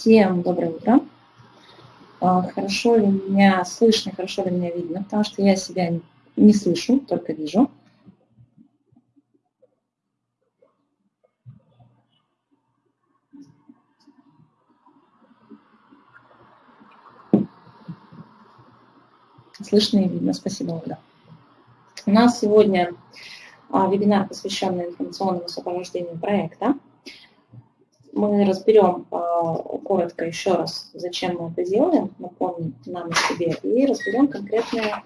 Всем доброе утро. А, хорошо ли меня слышно, хорошо ли меня видно, потому что я себя не слышу, только вижу. Слышно и видно, спасибо, Ольга. У нас сегодня а, вебинар, посвященный информационному сопровождению проекта мы разберем а, коротко еще раз, зачем мы это делаем, напомним нам о себе, и разберем конкретные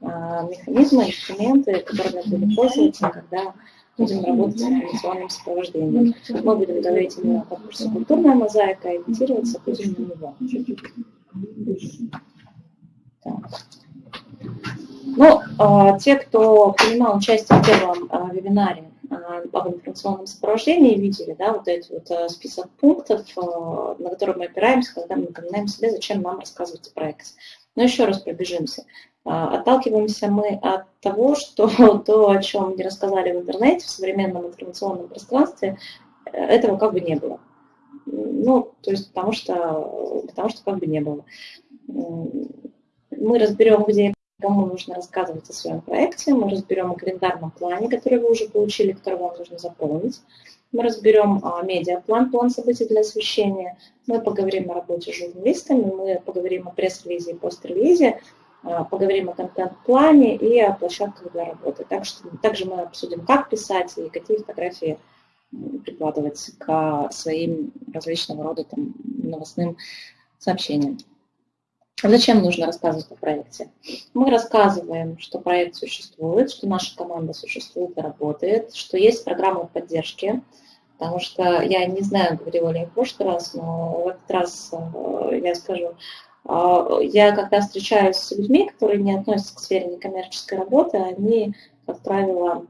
а, механизмы, инструменты, которыми будем пользоваться, когда будем работать с информационным сопровождением. Мы будем говорить именно о конкурсе «Культурная мозаика», ориентироваться будем на него. Так. Ну, а, те, кто принимал участие в первом вебинаре, об информационном сопровождении видели, да, вот этот вот э, список пунктов, э, на которые мы опираемся, когда мы напоминаем себе, зачем нам рассказывать о проекте. Но еще раз пробежимся. Отталкиваемся мы от того, что то, о чем не рассказали в интернете, в современном информационном пространстве, э, этого как бы не было. Ну, то есть потому что, потому что как бы не было. Мы разберем, где кому нужно рассказывать о своем проекте, мы разберем о календарном плане, который вы уже получили, который вам нужно заполнить. Мы разберем а, медиаплан, план событий для освещения. Мы поговорим о работе с журналистами, мы поговорим о пресс-релизе и пост-релизе, а, поговорим о контент-плане и о площадках для работы. Так что, также мы обсудим, как писать и какие фотографии прикладывать к своим различного рода там, новостным сообщениям. Зачем нужно рассказывать о проекте? Мы рассказываем, что проект существует, что наша команда существует и работает, что есть программа поддержки, потому что я не знаю, говорила ли я в прошлый раз, но в этот раз э, я скажу, э, я когда встречаюсь с людьми, которые не относятся к сфере некоммерческой работы, они, как правило, а,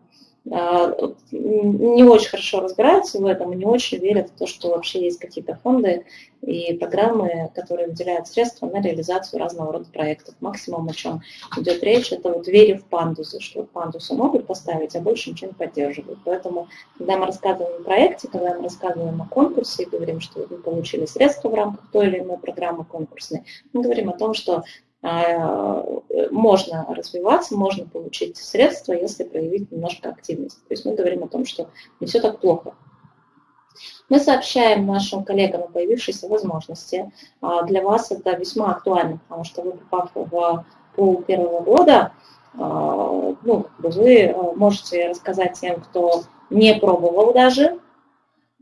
не очень хорошо разбираются в этом не очень верят в то, что вообще есть какие-то фонды и программы, которые выделяют средства на реализацию разного рода проектов. Максимум, о чем идет речь, это вот вере в пандусы, что пандусы могут поставить, а больше ничего не поддерживают. Поэтому, когда мы рассказываем о проекте, когда мы рассказываем о конкурсе и говорим, что вы получили средства в рамках той или иной программы конкурсной, мы говорим о том, что можно развиваться, можно получить средства, если проявить немножко активность. То есть мы говорим о том, что не все так плохо. Мы сообщаем нашим коллегам о появившейся возможности. А, для вас это весьма актуально, потому что вы, попав в пол первого года, а, ну, вы можете рассказать тем, кто не пробовал даже,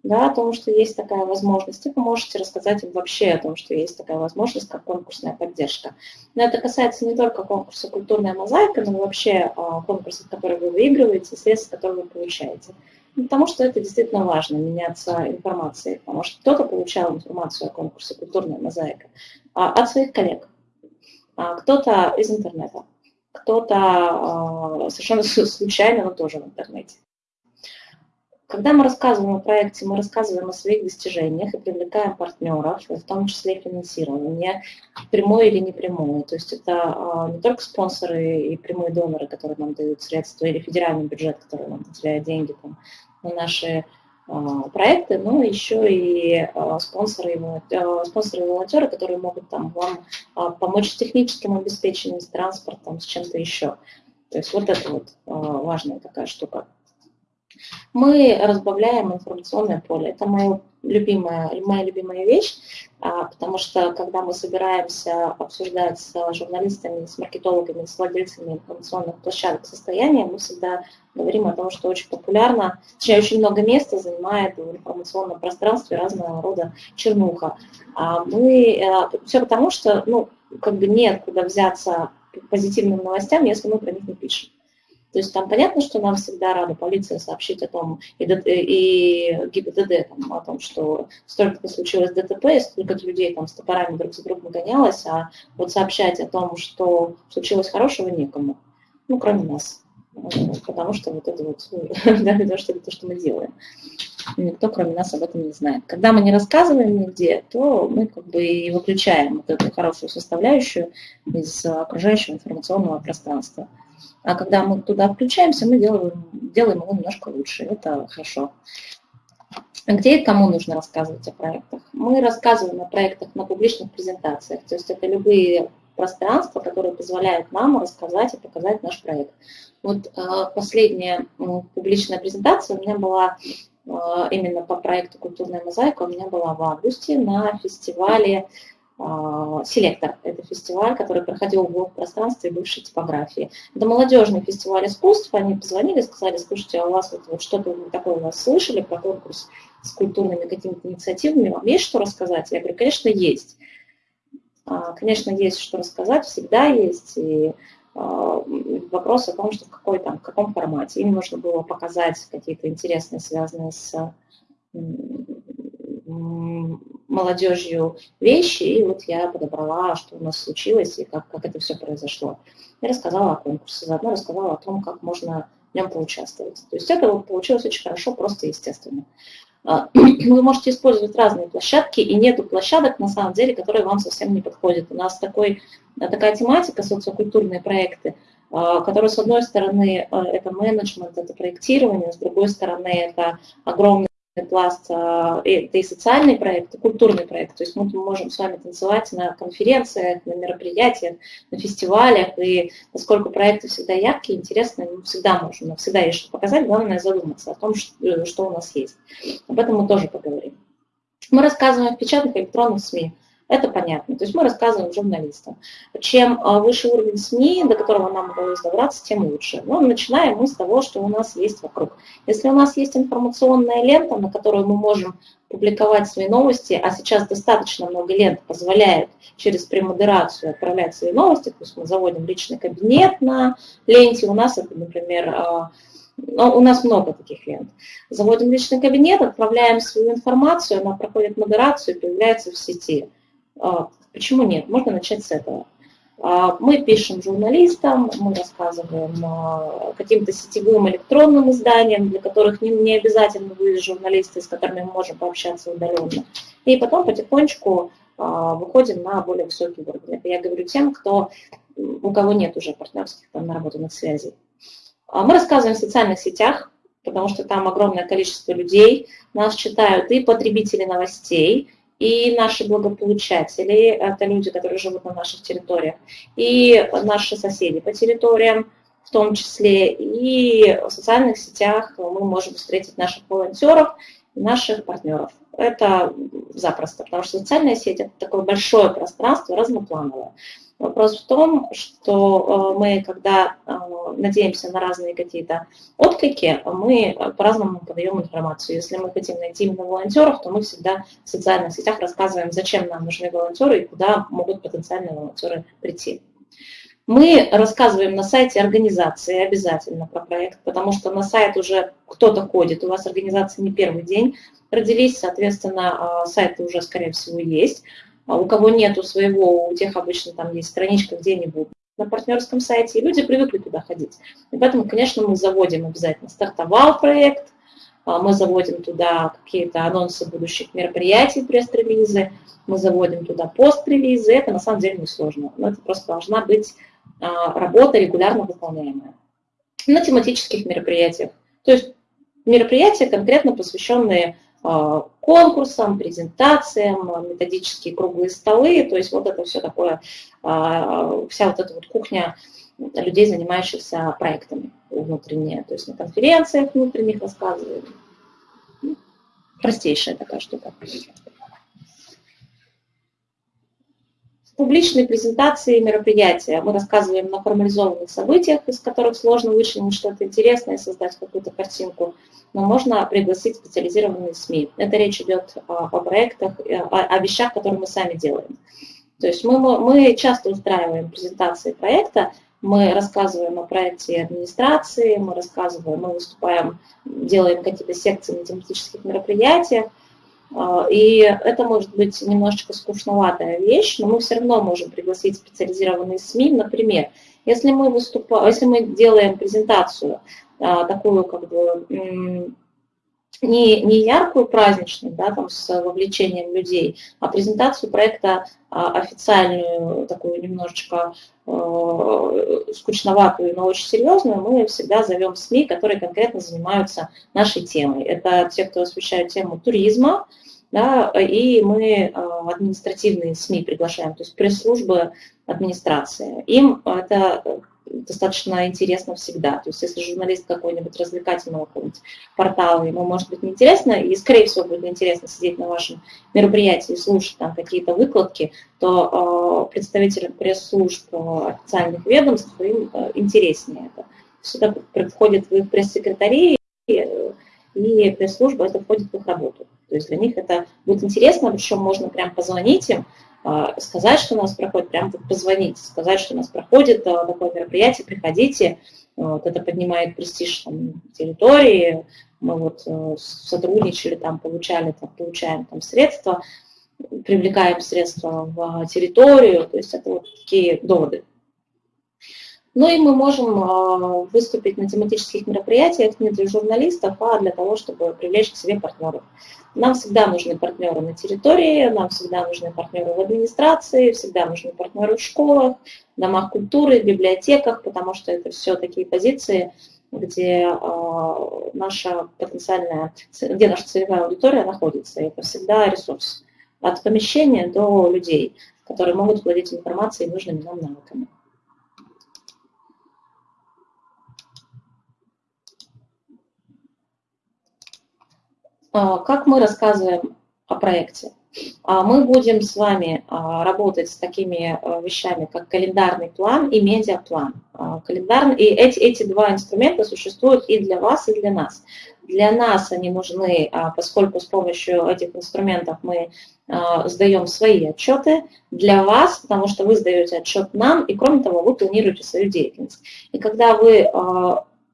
да, о том, что есть такая возможность, и вы можете рассказать им вообще о том, что есть такая возможность, как конкурсная поддержка. Но это касается не только конкурса «Культурная мозаика», но и вообще а, конкурсов, которые вы выигрываете, средств, которые вы получаете. Ну, потому что это действительно важно, меняться информацией, потому что кто-то получал информацию о конкурсе «Культурная мозаика» а, от своих коллег, а, кто-то из интернета, кто-то совершенно случайно, но тоже в интернете. Когда мы рассказываем о проекте, мы рассказываем о своих достижениях и привлекаем партнеров, в том числе финансирование, прямое или непрямое. То есть это а, не только спонсоры и прямые доноры, которые нам дают средства, или федеральный бюджет, который нам выделяет деньги там, на наши а, проекты, но еще и а, спонсоры и, спонсоры и волонтеры, которые могут там, вам помочь с техническим обеспечением, с транспортом, с чем-то еще. То есть вот это вот важная такая штука. Мы разбавляем информационное поле. Это моя любимая, моя любимая вещь, а, потому что когда мы собираемся обсуждать с журналистами, с маркетологами, с владельцами информационных площадок состояние, мы всегда говорим о том, что очень популярно, точнее, очень много места занимает в информационном пространстве разного рода чернуха. А мы, э, все потому что, ну, как бы нет куда взяться позитивным новостям, если мы про них не пишем. То есть там понятно, что нам всегда рада полиция сообщить о том, и, и ГИБДД там, о том, что столько-то случилось ДТП, и столько-то людей там с топорами друг за другом гонялось, а вот сообщать о том, что случилось хорошего, некому, ну, кроме нас. Потому что вот это вот, да, то, что, то, что мы делаем. Никто, кроме нас, об этом не знает. Когда мы не рассказываем нигде, то мы как бы и выключаем вот эту хорошую составляющую из окружающего информационного пространства. А когда мы туда включаемся, мы делаем, делаем его немножко лучше. Это хорошо. Где и кому нужно рассказывать о проектах? Мы рассказываем о проектах на публичных презентациях, то есть это любые пространства, которые позволяют нам рассказать и показать наш проект. Вот последняя публичная презентация у меня была именно по проекту «Культурная мозаика», у меня была в августе на фестивале а, селектор. Это фестиваль, который проходил в пространстве бывшей типографии. Это молодежный фестиваль искусств. Они позвонили, сказали, слушайте, а у вас вот, вот что-то такое у вас слышали про конкурс с культурными какими-то инициативами, вам есть что рассказать? Я говорю, конечно, есть. А, конечно, есть что рассказать, всегда есть. И а, вопрос о том, что в, какой, там, в каком формате. Им нужно было показать какие-то интересные, связанные с молодежью вещи, и вот я подобрала, что у нас случилось и как, как это все произошло. Я рассказала о конкурсе, заодно рассказала о том, как можно в нем поучаствовать. То есть это вот получилось очень хорошо, просто естественно. А, вы можете использовать разные площадки, и нету площадок, на самом деле, которые вам совсем не подходят. У нас такой, такая тематика, социокультурные проекты, а, которые, с одной стороны, а, это менеджмент, это проектирование, с другой стороны, это огромный пласт, это и социальный проект, и культурный проект. То есть мы можем с вами танцевать на конференциях, на мероприятиях, на фестивалях, и поскольку проекты всегда яркие, интересные, мы всегда можем, но всегда есть что показать, главное задуматься о том, что, что у нас есть. Об этом мы тоже поговорим. Мы рассказываем в печатных и электронных СМИ. Это понятно. То есть мы рассказываем журналистам. Чем а, выше уровень СМИ, до которого нам удалось добраться, тем лучше. Но начинаем мы с того, что у нас есть вокруг. Если у нас есть информационная лента, на которую мы можем публиковать свои новости, а сейчас достаточно много лент позволяет через премодерацию отправлять свои новости, то есть мы заводим личный кабинет на ленте, у нас это, например, а, но у нас много таких лент. Заводим личный кабинет, отправляем свою информацию, она проходит модерацию и появляется в сети. А, почему нет? Можно начать с этого. А, мы пишем журналистам, мы рассказываем а, каким-то сетевым электронным изданиям, для которых не, не обязательно вы журналисты, с которыми мы можем пообщаться удаленно. И потом потихонечку выходим на более высокий уровень. Это я говорю тем, кто, у кого нет уже партнерских там, наработанных связей. Мы рассказываем в социальных сетях, потому что там огромное количество людей, нас читают и потребители новостей, и наши благополучатели, это люди, которые живут на наших территориях, и наши соседи по территориям, в том числе, и в социальных сетях мы можем встретить наших волонтеров наших партнеров. Это запросто, потому что социальная сеть – это такое большое пространство, разноплановое. Вопрос в том, что э, мы, когда э, надеемся на разные какие-то отклики, мы по-разному подаем информацию. Если мы хотим найти именно волонтеров, то мы всегда в социальных сетях рассказываем, зачем нам нужны волонтеры и куда могут потенциальные волонтеры прийти. Мы рассказываем на сайте организации обязательно про проект, потому что на сайт уже кто-то ходит, у вас организация не первый день родились, соответственно, э, сайты уже, скорее всего, есть. А у кого нету своего, у тех обычно там есть страничка где-нибудь на партнерском сайте, и люди привыкли туда ходить. И поэтому, конечно, мы заводим обязательно. Стартовал проект, а, мы заводим туда какие-то анонсы будущих мероприятий, пресс-релизы, мы заводим туда пост-релизы. Это на самом деле несложно, но это просто должна быть а, работа регулярно выполняемая. На тематических мероприятиях. То есть мероприятия, конкретно посвященные а, конкурсам, презентациям, методические круглые столы, то есть вот это все такое, а, вся вот эта вот кухня людей, занимающихся проектами внутренние, то есть на конференциях внутренних рассказываем. Простейшая такая штука. Публичные презентации мероприятия. Мы рассказываем на формализованных событиях, из которых сложно вычленить что-то интересное, создать какую-то картинку но можно пригласить специализированные СМИ. Это речь идет о, о проектах, о, вещах, которые мы сами делаем. То есть мы, мы часто устраиваем презентации проекта, мы рассказываем о проекте администрации, мы рассказываем, мы выступаем, делаем какие-то секции на тематических мероприятиях, и это может быть немножечко скучноватая вещь, но мы все равно можем пригласить специализированные СМИ. Например, если мы, выступаем, если мы делаем презентацию а, такую как бы не, не яркую праздничную, да, там, с вовлечением людей, а презентацию проекта а, официальную, такую немножечко э, скучноватую, но очень серьезную, мы всегда зовем СМИ, которые конкретно занимаются нашей темой. Это те, кто освещают тему туризма, да, и мы а, административные СМИ приглашаем, то есть пресс-службы администрации. Им это достаточно интересно всегда. То есть если журналист какой-нибудь развлекательного какого-нибудь портала, ему может быть неинтересно, и скорее всего будет интересно сидеть на вашем мероприятии и слушать там какие-то выкладки, то э, представителям пресс-служб э, официальных ведомств им э, интереснее это. Сюда приходит в их пресс-секретари, и, и пресс-служба это входит в их работу. То есть для них это будет интересно, причем можно прям позвонить им, а, сказать, что у нас проходит, прям позвонить, сказать, что у нас проходит а, такое мероприятие, приходите, вот, это поднимает престиж там, территории, мы вот э, сотрудничали, там, получали, там, получаем там, средства, привлекаем средства в территорию, то есть это вот такие доводы. Ну и мы можем а, выступить на тематических мероприятиях не для журналистов, а для того, чтобы привлечь к себе партнеров. Нам всегда нужны партнеры на территории, нам всегда нужны партнеры в администрации, всегда нужны партнеры в школах, домах культуры, библиотеках, потому что это все такие позиции, где э, наша потенциальная, где наша целевая аудитория находится. Это всегда ресурс. От помещения до людей, которые могут владеть информацией и нужными нам навыками. А, как мы рассказываем о проекте? А, мы будем с вами а, работать с такими вещами, как календарный план и медиаплан. Календарный, и эти, эти два инструмента существуют и для вас, и для нас. Для нас они нужны, поскольку с помощью этих инструментов мы сдаем свои отчеты. Для вас, потому что вы сдаете отчет нам, и кроме того, вы планируете свою деятельность. И когда вы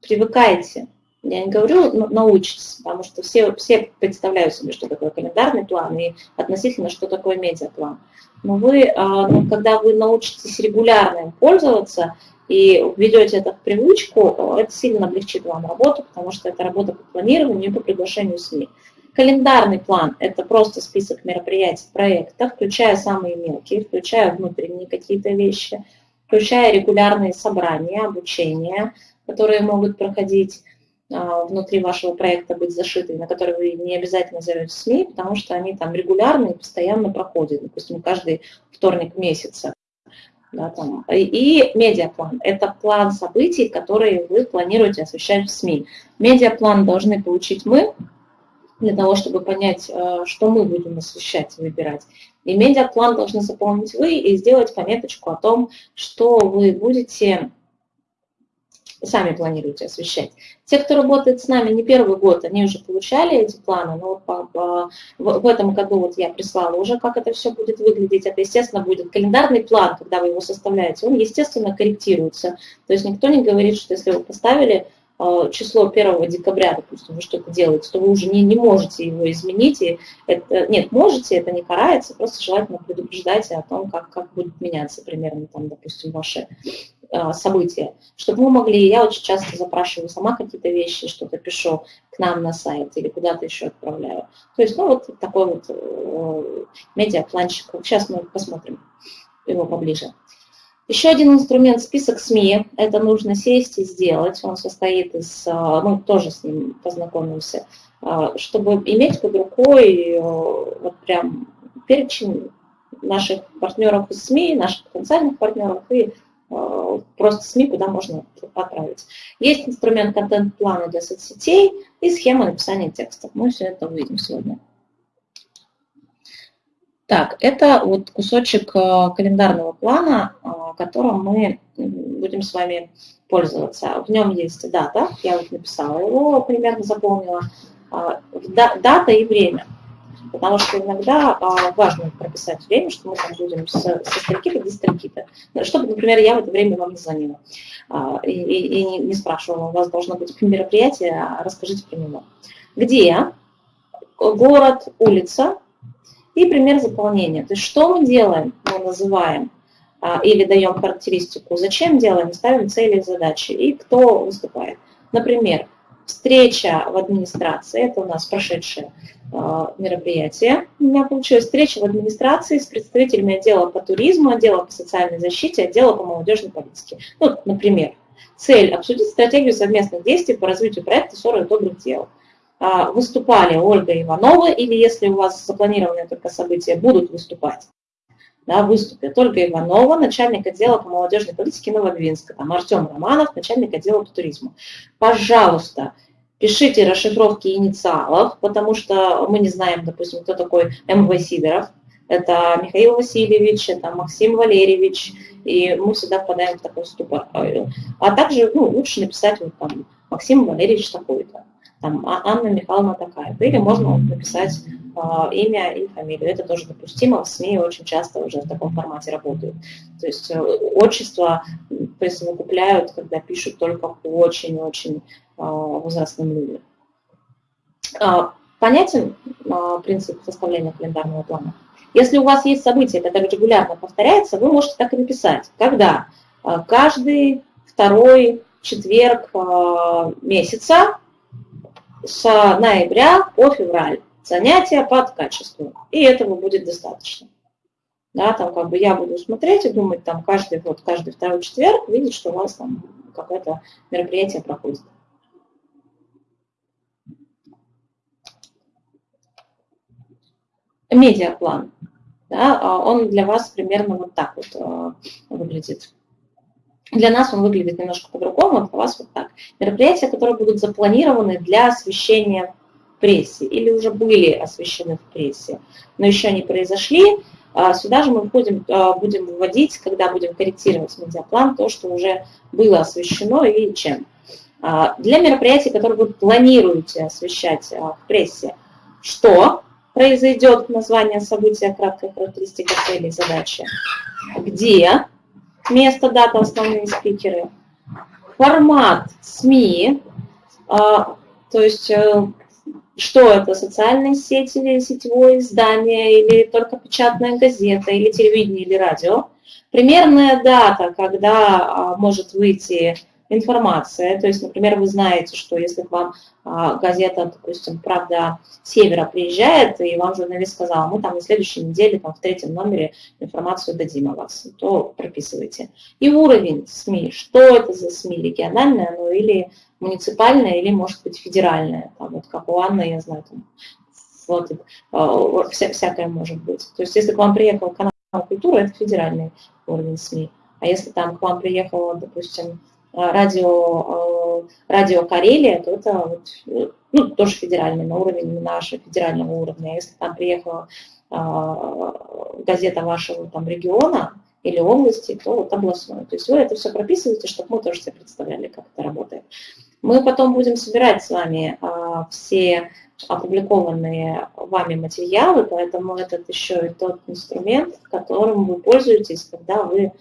привыкаете я не говорю научитесь, потому что все, все представляют себе, что такое календарный план и относительно, что такое медиаплан. Но вы, а, ну, когда вы научитесь регулярно им пользоваться и введете это в привычку, это сильно облегчит вам работу, потому что это работа по планированию и по приглашению СМИ. Календарный план – это просто список мероприятий, проектов, включая самые мелкие, включая внутренние какие-то вещи, включая регулярные собрания, обучения, которые могут проходить внутри вашего проекта быть зашиты, на которые вы не обязательно зовете СМИ, потому что они там регулярно и постоянно проходят, допустим, каждый вторник месяца. Да, там. И, медиаплан – это план событий, которые вы планируете освещать в СМИ. Медиаплан должны получить мы, для того, чтобы понять, э, что мы будем освещать и выбирать. И медиаплан должны заполнить вы и сделать пометочку о том, что вы будете сами планируете освещать. Те, кто работает с нами не первый год, они уже получали эти планы, но в, этом году вот я прислала уже, как это все будет выглядеть. Это, естественно, будет календарный план, когда вы его составляете, он, естественно, корректируется. То есть никто не говорит, что если вы поставили э, число 1 декабря, допустим, вы что-то делаете, то вы уже не, не можете его изменить. И это, нет, можете, это не карается, просто желательно предупреждайте о том, как, как будет меняться примерно, там, допустим, ваши события, чтобы мы могли, я очень часто запрашиваю сама какие-то вещи, что-то пишу к нам на сайт или куда-то еще отправляю. То есть, ну, вот такой вот э, медиапланчик. Сейчас мы посмотрим его поближе. Еще один инструмент – список СМИ. Это нужно сесть и сделать. Он состоит из, э, мы тоже с ним познакомимся, чтобы иметь под рукой вот прям перечень наших партнеров из СМИ, наших потенциальных партнеров и Э, просто СМИ, куда можно отправить. Есть инструмент контент-плана для соцсетей и схема написания текстов. Мы все это увидим сегодня. Так, это вот кусочек э, календарного плана, э, которым мы будем с вами пользоваться. В нем есть дата, я вот написала его, примерно заполнила, дата и время потому что иногда а, важно прописать время, что мы там будем со, со стальки-то до стальки-то. Чтобы, например, я в это время вам не звонила а, и, и, и не, спрашивала, у вас должно быть мероприятие, а расскажите про него. Где? Город, улица и пример заполнения. То есть что мы делаем? Мы называем или даем характеристику, зачем делаем, ставим цели и задачи, и кто выступает. Например, встреча в администрации, это у нас прошедшее э, мероприятие, у меня получилась встреча в администрации с представителями отдела по туризму, отдела по социальной защите, отдела по молодежной политике. Ну, например, цель – обсудить стратегию совместных действий по развитию проекта «40 добрых дел». А, выступали Ольга Иванова, или если у вас запланированные только события будут выступать, да, выступят Ольга Иванова, начальник отдела по молодежной политике Новодвинска, там Артем Романов, начальник отдела по туризму. Пожалуйста, пишите расшифровки инициалов, потому что мы не знаем, допустим, кто такой МВ Сидоров. Это Михаил Васильевич, это Максим Валерьевич, и мы всегда впадаем в такой ступор. А также ну, лучше написать вот там Максим Валерьевич такой-то там, «А Анна Михайловна такая. Или можно написать э, имя и фамилию. Это тоже допустимо. В СМИ очень часто уже в таком формате работают. То есть э, отчество присовокупляют, когда пишут только очень-очень э, возрастным людям. Понятен принцип составления календарного плана? Если у вас есть событие, которое регулярно повторяется, вы можете так и написать. Когда? Каждый второй четверг месяца с ноября по февраль занятия под качеством. И этого будет достаточно. Да, там как бы я буду смотреть и думать, там каждый, вот каждый второй четверг видеть, что у вас там какое-то мероприятие проходит. Медиаплан. Да, а он для вас примерно вот так вот э, выглядит. Для нас он выглядит немножко по-другому, а для вас вот так. Мероприятия, которые будут запланированы для освещения в прессе или уже были освещены в прессе, но еще не произошли, а сюда же мы будем, а, будем выводить, когда будем корректировать медиаплан, то, что уже было освещено и чем. А, для мероприятий, которые вы планируете освещать в прессе, что произойдет, название события, краткая характеристика целей, задачи, где, место, дата, основные спикеры, формат СМИ, а, то есть э, что это, социальные сети или сетевое издание, или только печатная газета, или телевидение, или радио. Примерная дата, когда а, может выйти информация. То есть, например, вы знаете, что если к вам а, газета, допустим, «Правда Севера» приезжает, и вам журналист сказал, мы там на следующей неделе там, в третьем номере информацию дадим о вас, то прописывайте. И уровень СМИ, что это за СМИ, региональное оно или муниципальное, или, может быть, федеральное. Там, вот как у Анны, я знаю, там, вот, а, вся, всякое может быть. То есть, если к вам приехал канал культуры, это федеральный уровень СМИ. А если там к вам приехала, допустим, Э, радио, э, радио Карелия, то это вот, ну, тоже федеральный, на уровень нашего федерального уровня. Если там приехала газета вашего там, региона или области, то вот областной. То есть вы это все прописываете, чтобы мы тоже себе представляли, как это работает. Мы потом будем собирать с вами все опубликованные вами материалы, поэтому этот еще и тот инструмент, которым вы пользуетесь, когда вы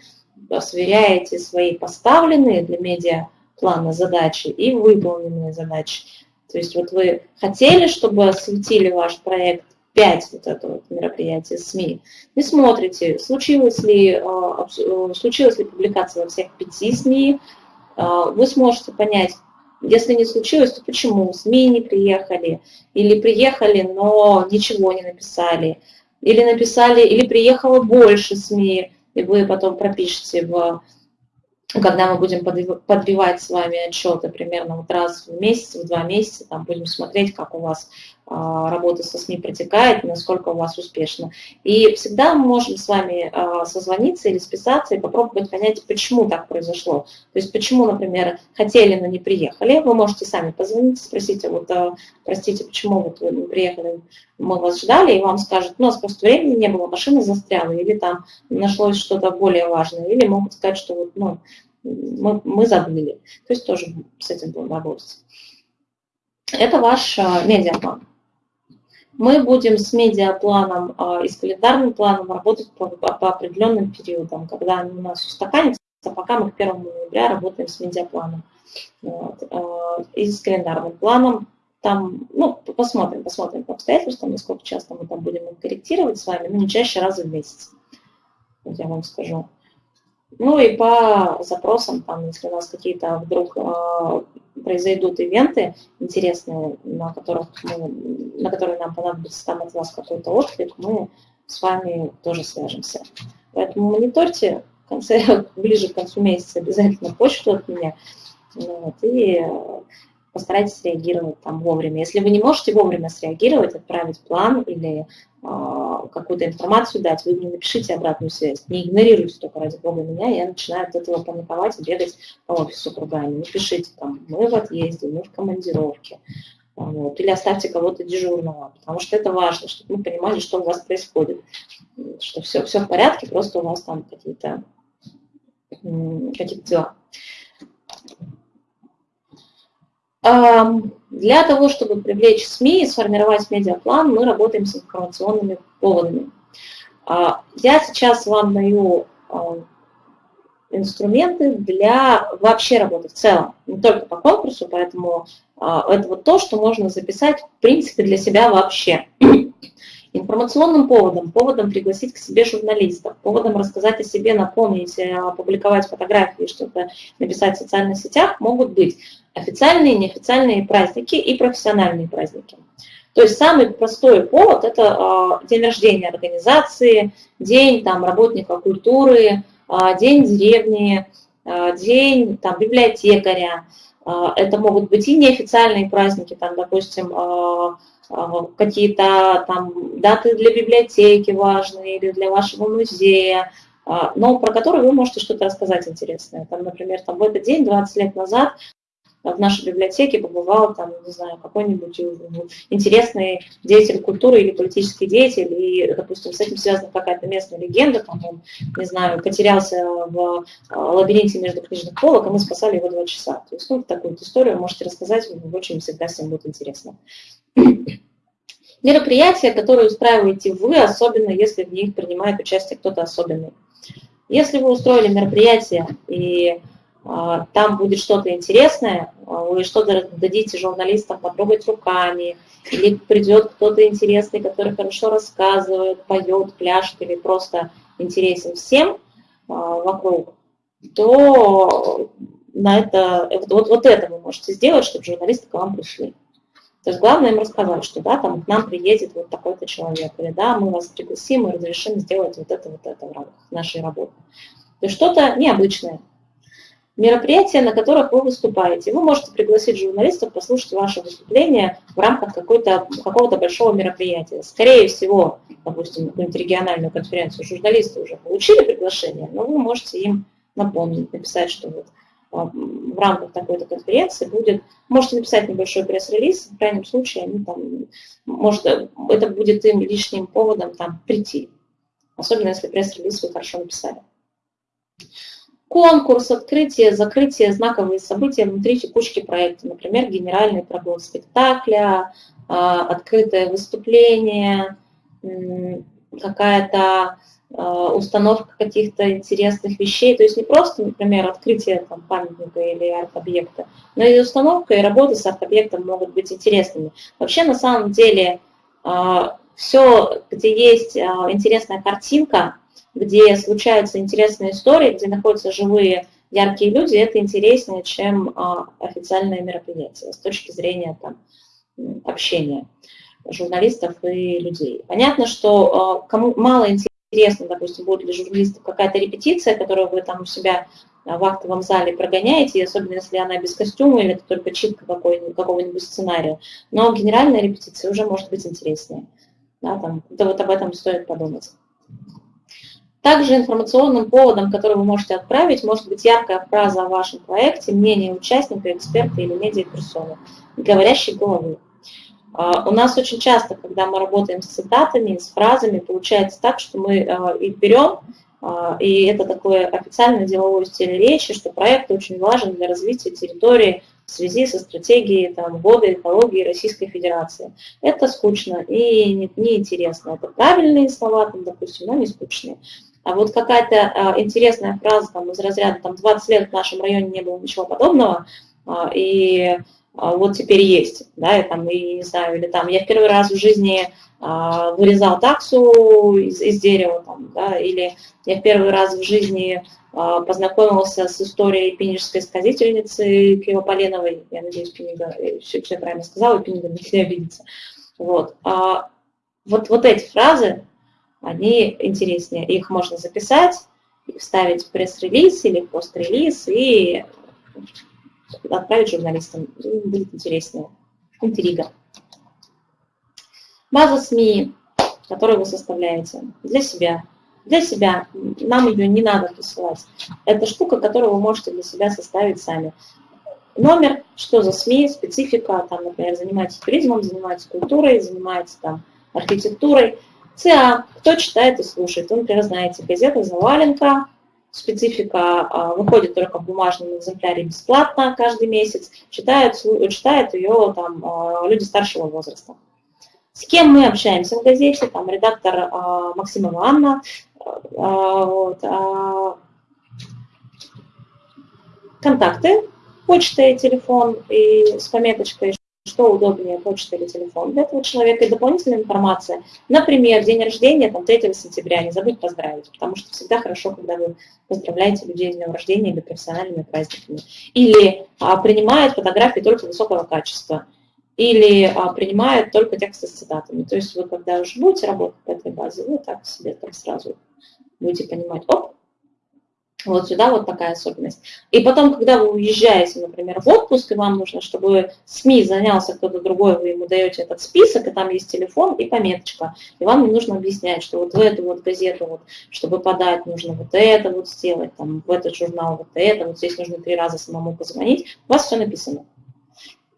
сверяете свои поставленные для медиаплана задачи и выполненные задачи. То есть вот вы хотели, чтобы осветили ваш проект 5 вот это вот мероприятие СМИ, вы смотрите, случилось ли, э, э, случилась ли публикация во всех пяти СМИ, э, вы сможете понять, если не случилось, то почему СМИ не приехали, или приехали, но ничего не написали, или написали, или приехало больше СМИ, и вы потом пропишете в когда мы будем подбивать с вами отчеты примерно вот раз в месяц, в два месяца, там будем смотреть, как у вас работа со СМИ протекает, насколько у вас успешно. И всегда мы можем с вами а, созвониться или списаться и попробовать понять, почему так произошло. То есть почему, например, хотели, но не приехали. Вы можете сами позвонить, спросить, вот, а, простите, почему вот вы не приехали, мы вас ждали, и вам скажут, у нас просто времени не было, машина застряла, или там нашлось что-то более важное, или могут сказать, что вот, ну, мы, мы забыли. То есть тоже с этим будем работать. Это ваш медиаплан. Мы будем с медиапланом и с календарным планом работать по, по определенным периодам, когда они у нас устаканятся, пока мы к 1 ноября работаем с медиапланом. Вот. И с календарным планом там, ну, посмотрим, посмотрим по обстоятельствам, насколько часто мы там будем корректировать с вами, но не чаще раза в месяц. Я вам скажу. Ну и по запросам, там, если у нас какие-то вдруг э, произойдут ивенты интересные, на, которых мы, на которые нам понадобится там от вас какой-то отклик, мы с вами тоже свяжемся. Поэтому мониторьте в конце, ближе к концу месяца обязательно почту от меня. Вот, и постарайтесь реагировать там вовремя. Если вы не можете вовремя среагировать, отправить план или какую-то информацию дать, вы мне напишите обратную связь. Не игнорируйте только ради бога меня, я начинаю от этого паниковать и бегать по офису кругами. Не пишите там, мы в отъезде, мы в командировке. Вот, или оставьте кого-то дежурного, потому что это важно, чтобы мы понимали, что у вас происходит, что все, все в порядке, просто у вас там какие-то какие дела. Для того, чтобы привлечь СМИ и сформировать медиаплан, мы работаем с информационными поводами. А, я сейчас вам даю инструменты для вообще работы в целом, не только по конкурсу, поэтому а, это вот то, что можно записать в принципе для себя вообще. Информационным поводом, поводом пригласить к себе журналистов, поводом рассказать о себе, напомнить, э, опубликовать фотографии, что-то написать в социальных сетях могут быть официальные, неофициальные праздники и профессиональные праздники. То есть самый простой повод – это э, день рождения организации, день там, работника культуры, э, день деревни, э, день там, библиотекаря. Это могут быть и неофициальные праздники, там, допустим, какие-то там даты для библиотеки важные или для вашего музея, но про которые вы можете что-то рассказать интересное. Там, например, там, в этот день, 20 лет назад, в нашей библиотеке побывал там, не знаю, какой-нибудь интересный деятель культуры или политический деятель, и, допустим, с этим связана какая-то местная легенда, там он, не знаю, потерялся в лабиринте между книжных полок, а мы спасали его два часа. То есть, ну, такую историю можете рассказать, очень всегда всем будет интересно. Мероприятия, которые устраиваете вы, особенно если в них принимает участие кто-то особенный. Если вы устроили мероприятие, и там будет что-то интересное, а, вы что-то дадите журналистам потрогать руками, или придет кто-то интересный, который хорошо рассказывает, поет, пляшет или просто интересен всем а, вокруг, то на это, вот, вот это вы можете сделать, чтобы журналисты к вам пришли. То есть главное им рассказать, что да, там к нам приедет вот такой-то человек, или да, мы вас пригласим и разрешим сделать вот это, вот это в рамках нашей работы. То есть что-то необычное, мероприятия, на которых вы выступаете. Вы можете пригласить журналистов послушать ваше выступление в рамках какого-то большого мероприятия. Скорее всего, допустим, какую-нибудь региональную конференцию журналисты уже получили приглашение, но вы можете им напомнить, написать, что вот а, в рамках такой-то конференции будет, можете написать небольшой пресс-релиз, в крайнем случае они там, может, это будет им лишним поводом там прийти, особенно если пресс-релиз вы хорошо написали конкурс, открытие, закрытие, знаковые события внутри текучки проекта, например, генеральный прогон спектакля, а, открытое выступление, какая-то а, установка каких-то интересных вещей, то есть не просто, например, открытие там, памятника или арт-объекта, но и установка и работа с арт-объектом могут быть интересными. Вообще, на самом деле, а, все, где есть интересная картинка, где случаются интересные истории, где находятся живые яркие люди, это интереснее, чем а, официальное мероприятие с точки зрения там, общения журналистов и людей. Понятно, что а, кому мало интересно, допустим, будет для журналистов какая-то репетиция, которую вы там у себя в актовом зале прогоняете, и особенно если она без костюма или это только читка какого-нибудь сценария. Но генеральная репетиция уже может быть интереснее. Да, там, да, вот об этом стоит подумать. Также информационным поводом, который вы можете отправить, может быть яркая фраза о вашем проекте, мнение участника, эксперта или медиаперсоны, говорящей головы. А, у нас очень часто, когда мы работаем с цитатами, с фразами, получается так, что мы а, их берем, а, и это такое официальное деловое стиль речи, что проект очень важен для развития территории в связи со стратегией там, года экологии Российской Федерации. Это скучно и неинтересно. Не это правильные слова, там, допустим, но не скучные. А вот какая-то а, интересная фраза там, из разряда там, 20 лет в нашем районе не было ничего подобного, а, и а, вот теперь есть, да, и там, и не знаю, или там, я в первый раз в жизни а, вырезал таксу из, из дерева, там, да, или я в первый раз в жизни а, познакомился с историей пинежской сказительницы Кривополеновой, я надеюсь, Пинега, все, все правильно сказала, Пинега не обидится. Вот. А вот, вот эти фразы, они интереснее, их можно записать, вставить в пресс-релиз или пост-релиз и отправить журналистам. Будет интереснее. Интрига. База СМИ, которую вы составляете для себя. Для себя. Нам ее не надо присылать. Это штука, которую вы можете для себя составить сами. Номер, что за СМИ, специфика, там, например, занимаетесь туризмом, занимаетесь культурой, занимаетесь там, архитектурой. ЦА, кто читает и слушает. Вы, например, знаете, газета «Заваленка», специфика а, выходит только в бумажном экземпляре бесплатно каждый месяц, читают, читают ее там, а, люди старшего возраста. С кем мы общаемся в газете, там редактор а, Максимова Анна, вот, контакты, почта и телефон, и с пометочкой, что удобнее, почта или телефон для этого человека, и дополнительная информация. Например, день рождения, там, 3 сентября, не забудь поздравить, потому что всегда хорошо, когда вы поздравляете людей с днем рождения или профессиональными праздниками. Или а, принимают фотографии только высокого качества, или а, принимают только тексты с цитатами. То есть вы, когда уже будете работать по этой базе, вы так себе там сразу будете понимать, оп, вот сюда вот такая особенность. И потом, когда вы уезжаете, например, в отпуск, и вам нужно, чтобы СМИ занялся кто-то другой, вы ему даете этот список, и там есть телефон и пометочка. И вам не нужно объяснять, что вот в эту вот газету, вот, чтобы подать, нужно вот это вот сделать, там, в этот журнал вот это, вот здесь нужно три раза самому позвонить. У вас все написано.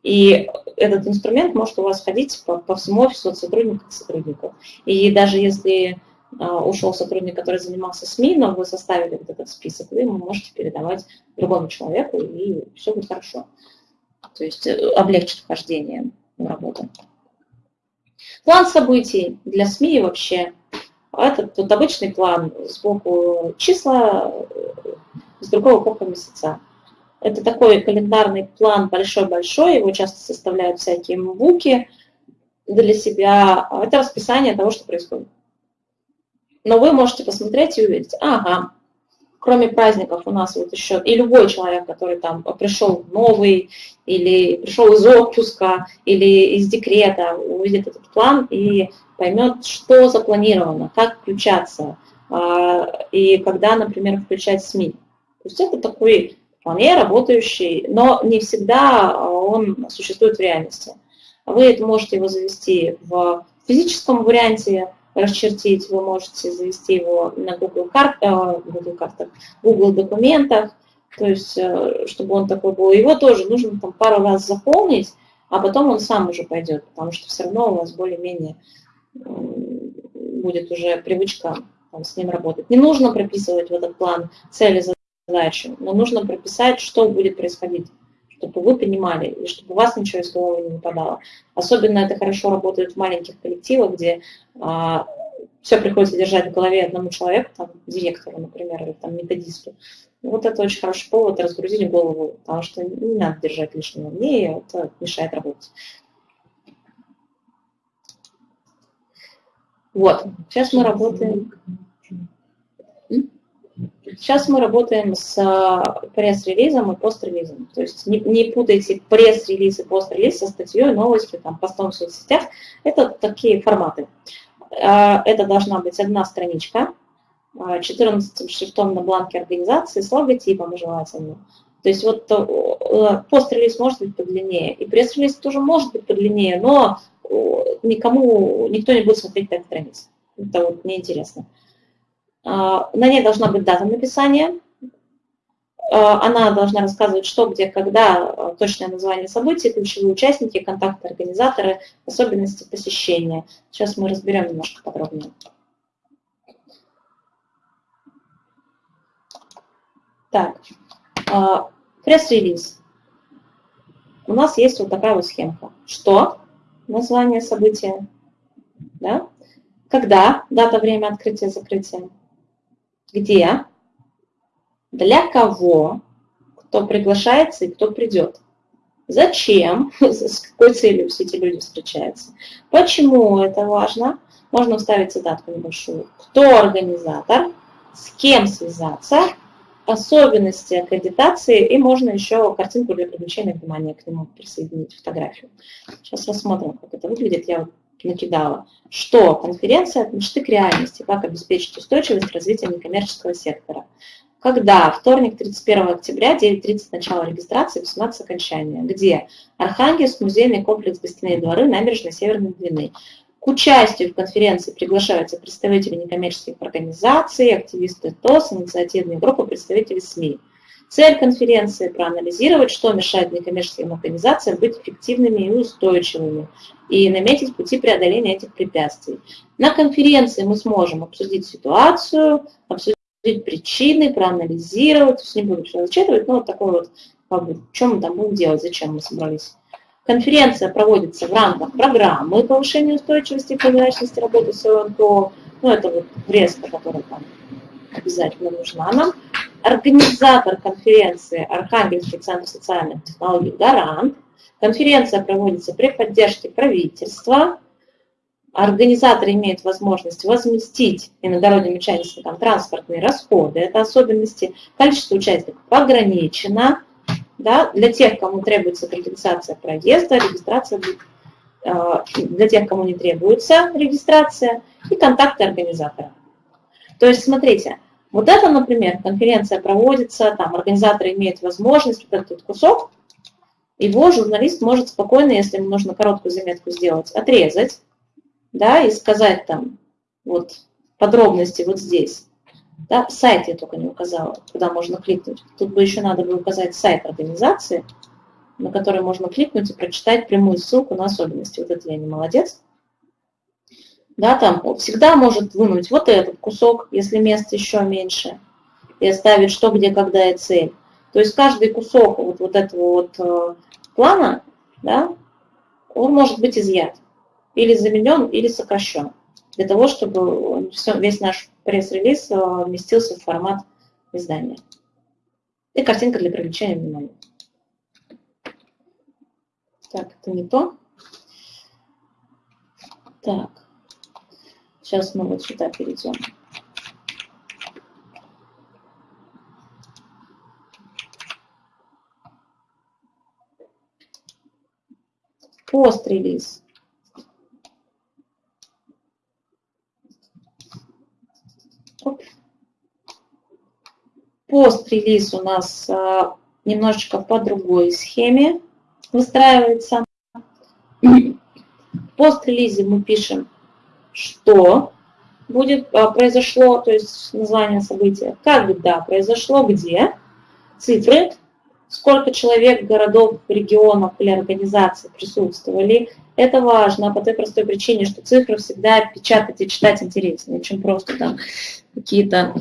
И этот инструмент может у вас ходить по, по всему офису от сотрудника к сотруднику. И даже если ушел сотрудник, который занимался СМИ, но вы составили вот этот список, вы ему можете передавать другому человеку, и все будет хорошо. То есть э, облегчит вхождение в работу. План событий для СМИ вообще. Это вот обычный план, сбоку числа, э, с другого боку месяца. Это такой календарный план большой-большой, его часто составляют всякие буки для себя. Это расписание того, что происходит но вы можете посмотреть и увидеть, ага, кроме праздников у нас вот еще, и любой человек, который там пришел новый, или пришел из отпуска, или из декрета, увидит этот план и поймет, что запланировано, как включаться, а, и когда, например, включать СМИ. То есть это такой вполне работающий, но не всегда он существует в реальности. Вы это можете его завести в физическом варианте, расчертить, вы можете завести его на Google, карт, э, Google картах, Google документах, то есть, э, чтобы он такой был. Его тоже нужно там пару раз заполнить, а потом он сам уже пойдет, потому что все равно у вас более-менее будет уже привычка там, с ним работать. Не нужно прописывать в этот план цели, задачи, но нужно прописать, что будет происходить чтобы вы понимали, и чтобы у вас ничего из головы не выпадало. Особенно это хорошо работает в маленьких коллективах, где а, все приходится держать в голове одному человеку, там, директору, например, или там, методисту. Вот это очень хороший повод разгрузить голову, потому что не надо держать лишнего мнения, это мешает работать. Вот, сейчас мы работаем. Сейчас мы работаем с а, пресс-релизом и пост-релизом. То есть не, не путайте пресс-релиз и пост-релиз со статьей, новостью, там, постом в соцсетях. Это такие форматы. А, это должна быть одна страничка, 14 а, шрифтом на бланке организации с логотипом желательно. То есть вот э, пост-релиз может быть подлиннее, и пресс-релиз тоже может быть подлиннее, но никому, никто не будет смотреть 5 страниц. Это вот неинтересно. А, на ней должна быть дата написания. А, она должна рассказывать, что, где, когда, а, точное название событий, ключевые участники, контакты организаторы, особенности посещения. Сейчас мы разберем немножко подробнее. Так, пресс-релиз. У нас есть вот такая вот схемка. Что? Название события. Да? Когда? Дата, время открытия, закрытия где, для кого, кто приглашается и кто придет. зачем, с какой целью все эти люди встречаются, почему это важно. Можно вставить цитатку небольшую. Кто организатор, с кем связаться, особенности аккредитации, и можно еще картинку для привлечения внимания к нему присоединить, фотографию. Сейчас рассмотрим, как это выглядит. Я накидала. Что конференция от мечты к реальности, как обеспечить устойчивость развития некоммерческого сектора. Когда? Вторник, 31 октября, 9.30 начало регистрации, 18 окончания. Где? Архангельск, музейный комплекс «Гостиные дворы», набережной Северной Двины. К участию в конференции приглашаются представители некоммерческих организаций, активисты ТОС, инициативные группы, представители СМИ. Цель конференции – проанализировать, что мешает некоммерческим организациям быть эффективными и устойчивыми, и наметить пути преодоления этих препятствий. На конференции мы сможем обсудить ситуацию, обсудить причины, проанализировать, то есть не буду все зачитывать, но вот такой вот, как бы, что мы там будем делать, зачем мы собрались. Конференция проводится в рамках программы повышения устойчивости и прозрачности работы с ОНКО, ну это вот врезка, которая там обязательно нужна нам. Организатор конференции Архангельский центр социальных технологий «Гарант». Конференция проводится при поддержке правительства, организатор имеет возможность возместить иногородним участникам транспортные расходы. Это особенности. Количество участников ограничено. Да, для тех, кому требуется компенсация проезда, регистрация э, для тех, кому не требуется регистрация, и контакты организатора. То есть, смотрите, вот это, например, конференция проводится, там организатор имеет возможность вот этот кусок, его журналист может спокойно, если ему нужно короткую заметку сделать, отрезать, да, и сказать там вот подробности вот здесь. Да, сайт я только не указала, куда можно кликнуть. Тут бы еще надо бы указать сайт организации, на который можно кликнуть и прочитать прямую ссылку на особенности. Вот это я не молодец. Да, там всегда может вынуть вот этот кусок, если места еще меньше, и оставить что, где, когда и цель. То есть каждый кусок вот, вот этого вот э, плана, да, он может быть изъят или заменен, или сокращен, для того, чтобы все, весь наш пресс-релиз э, вместился в формат издания. И картинка для привлечения внимания. Так, это не то. Так, сейчас мы вот сюда перейдем. Пост-релиз. Пост-релиз у нас а, немножечко по другой схеме выстраивается. В пост-релизе мы пишем, что будет, а, произошло, то есть название события, когда произошло, где, цифры, сколько человек, городов, регионов или организаций присутствовали. Это важно по той простой причине, что цифры всегда печатать и читать интереснее, чем просто там какие-то,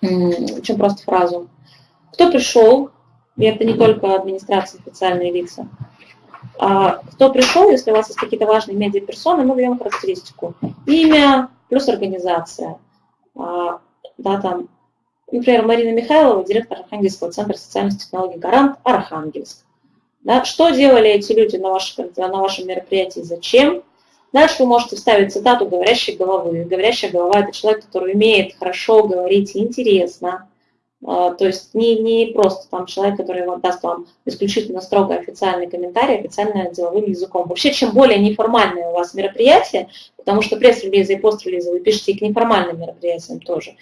чем просто фразу. Кто пришел, и это не только администрация, официальные лица, кто пришел, если у вас есть какие-то важные медиаперсоны, мы даем характеристику. Имя плюс организация. А, да, там Например, Марина Михайлова, директор Архангельского центра социальных технологий «Гарант» Архангельск. Да, что делали эти люди на, ваш, на вашем мероприятии, зачем? Дальше вы можете вставить цитату говорящей головы. Говорящая голова – это человек, который умеет хорошо говорить интересно. А, то есть не, не просто там человек, который вам даст вам исключительно строго официальный комментарий, официально деловым языком. Вообще, чем более неформальное у вас мероприятие, потому что пресс-релизы и пост-релизы вы пишете и к неформальным мероприятиям тоже,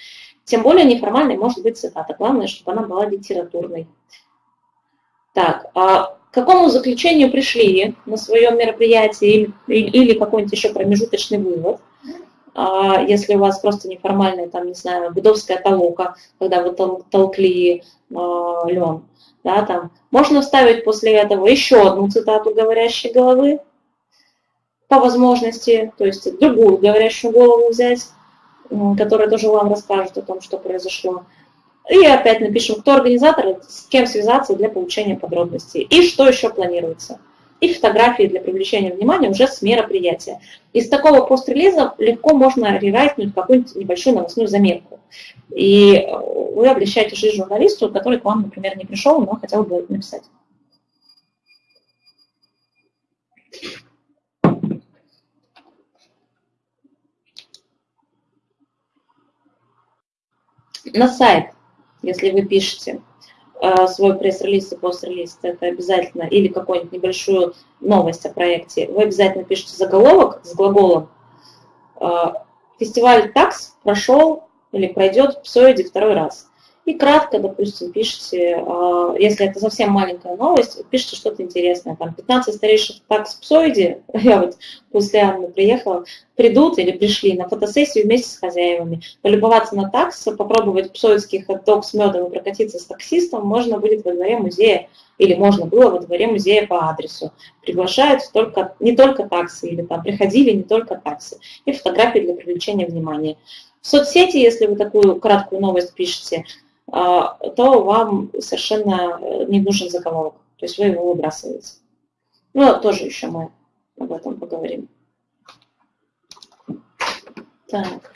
тем более неформальной может быть цитата. Главное, чтобы она была литературной. Так, а к какому заключению пришли на своем мероприятии или, или какой-нибудь еще промежуточный вывод? А, если у вас просто неформальная, там, не знаю, гудовская толока, когда вы тол толкли а, лен, да, там, можно вставить после этого еще одну цитату говорящей головы, по возможности, то есть другую говорящую голову взять, которая тоже вам расскажет о том, что произошло. И опять напишем, кто организатор, с кем связаться для получения подробностей. И что еще планируется и фотографии для привлечения внимания уже с мероприятия. Из такого пост-релиза легко можно рерайтнуть какую-нибудь небольшую новостную заметку. И вы облегчаете жизнь журналисту, который к вам, например, не пришел, но хотел бы написать. На сайт, если вы пишете свой пресс-релиз и пост-релиз, это обязательно, или какую-нибудь небольшую новость о проекте, вы обязательно пишете заголовок с глаголом э, «Фестиваль ТАКС прошел или пройдет в Псоиде второй раз» и кратко, допустим, пишите, а, если это совсем маленькая новость, пишите что-то интересное. Там 15 старейших такс псоиди, я вот после Анны приехала, придут или пришли на фотосессию вместе с хозяевами. Полюбоваться на такс, попробовать псоидский хот-дог с медом и прокатиться с таксистом можно будет во дворе музея, или можно было во дворе музея по адресу. Приглашают только, не только таксы, или там приходили не только таксы. И фотографии для привлечения внимания. В соцсети, если вы такую краткую новость пишете, то вам совершенно э, не нужен заголовок. То есть вы его выбрасываете. Ну, тоже еще мы об этом поговорим. Так.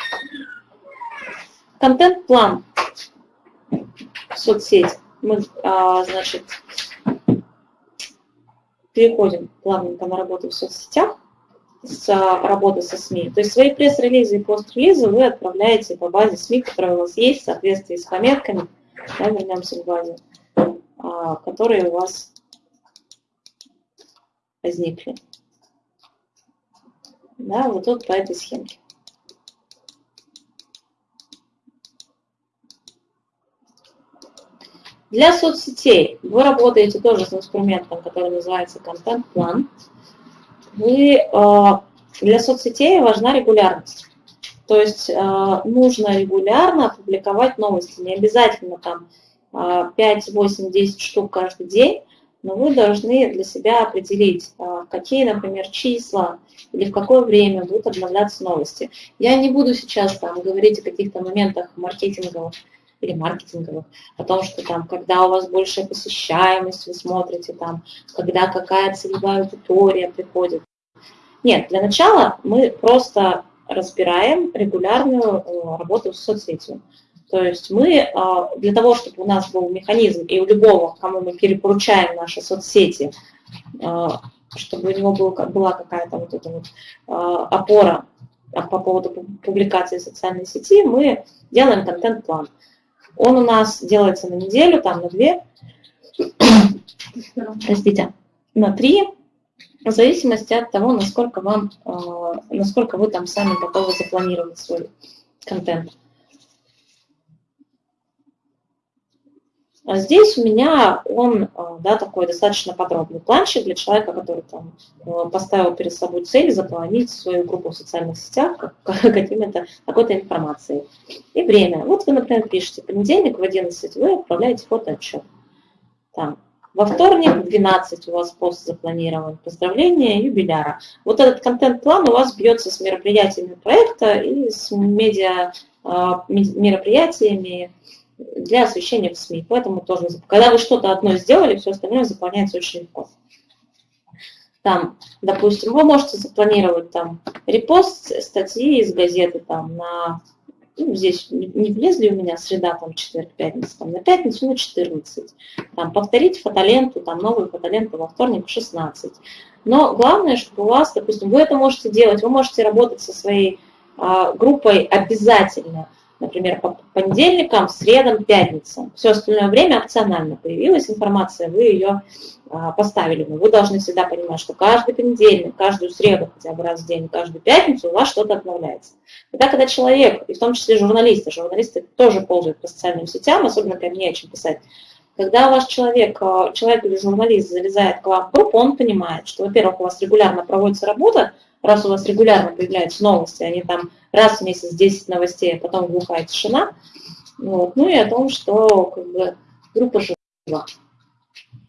Контент-план соцсеть. Мы, а, значит, переходим плавненько на работу в соцсетях с работы со СМИ. То есть свои пресс-релизы и пост-релизы вы отправляете по базе СМИ, которая у вас есть в соответствии с пометками, да, вернемся к базе, а, которые у вас возникли. Да, вот тут по этой схемке. Для соцсетей вы работаете тоже с инструментом, который называется контент-план вы, а, для соцсетей важна регулярность. То есть а, нужно регулярно публиковать новости. Не обязательно там 5, 8, 10 штук каждый день, но вы должны для себя определить, а, какие, например, числа или в какое время будут обновляться новости. Я не буду сейчас там говорить о каких-то моментах маркетинговых или маркетинговых, о том, что там, когда у вас большая посещаемость, вы смотрите там, когда какая целевая аудитория приходит. Нет, для начала мы просто разбираем регулярную э, работу с соцсетью. То есть мы э, для того, чтобы у нас был механизм, и у любого, кому мы перепоручаем наши соцсети, э, чтобы у него была какая-то вот эта вот опора по поводу публикации в социальной сети, мы делаем контент-план. Он у нас делается на неделю, там на две, простите, на три, в зависимости от того, насколько, вам, э, насколько вы там сами готовы запланировать свой контент. Здесь у меня он, э, да, такой достаточно подробный планчик для человека, который там э, поставил перед собой цель заполнить свою группу в социальных сетях какими-то, какой-то информацией. И время. Вот вы, например, пишете, понедельник в 11 вы отправляете фотоотчет. Там, во вторник в 12 у вас пост запланирован. Поздравления юбиляра. Вот этот контент-план у вас бьется с мероприятиями проекта и с медиа а, мероприятиями для освещения в СМИ. Поэтому тоже, когда вы что-то одно сделали, все остальное заполняется очень легко. Там, допустим, вы можете запланировать там репост статьи из газеты там на ну, здесь не влезли у меня среда, там, четверг, пятница, там, на пятницу, ну, 14. Там, повторить фотоленту, там, новую фотоленту во вторник в 16. Но главное, чтобы у вас, допустим, вы это можете делать, вы можете работать со своей а, группой обязательно, например, по понедельникам, средам, пятницам. Все остальное время опционально появилась информация, вы ее а, поставили. Но вы должны всегда понимать, что каждый понедельник, каждую среду хотя бы раз в день, каждую пятницу у вас что-то обновляется. Тогда, когда человек, и в том числе журналисты, журналисты тоже ползают по социальным сетям, особенно когда не о чем писать, когда ваш человек, а, человек или журналист залезает к вам в группу, он понимает, что, во-первых, у вас регулярно проводится работа, раз у вас регулярно появляются новости, они там раз в месяц 10 новостей, а потом глухая тишина, вот, ну и о том, что как бы, группа жива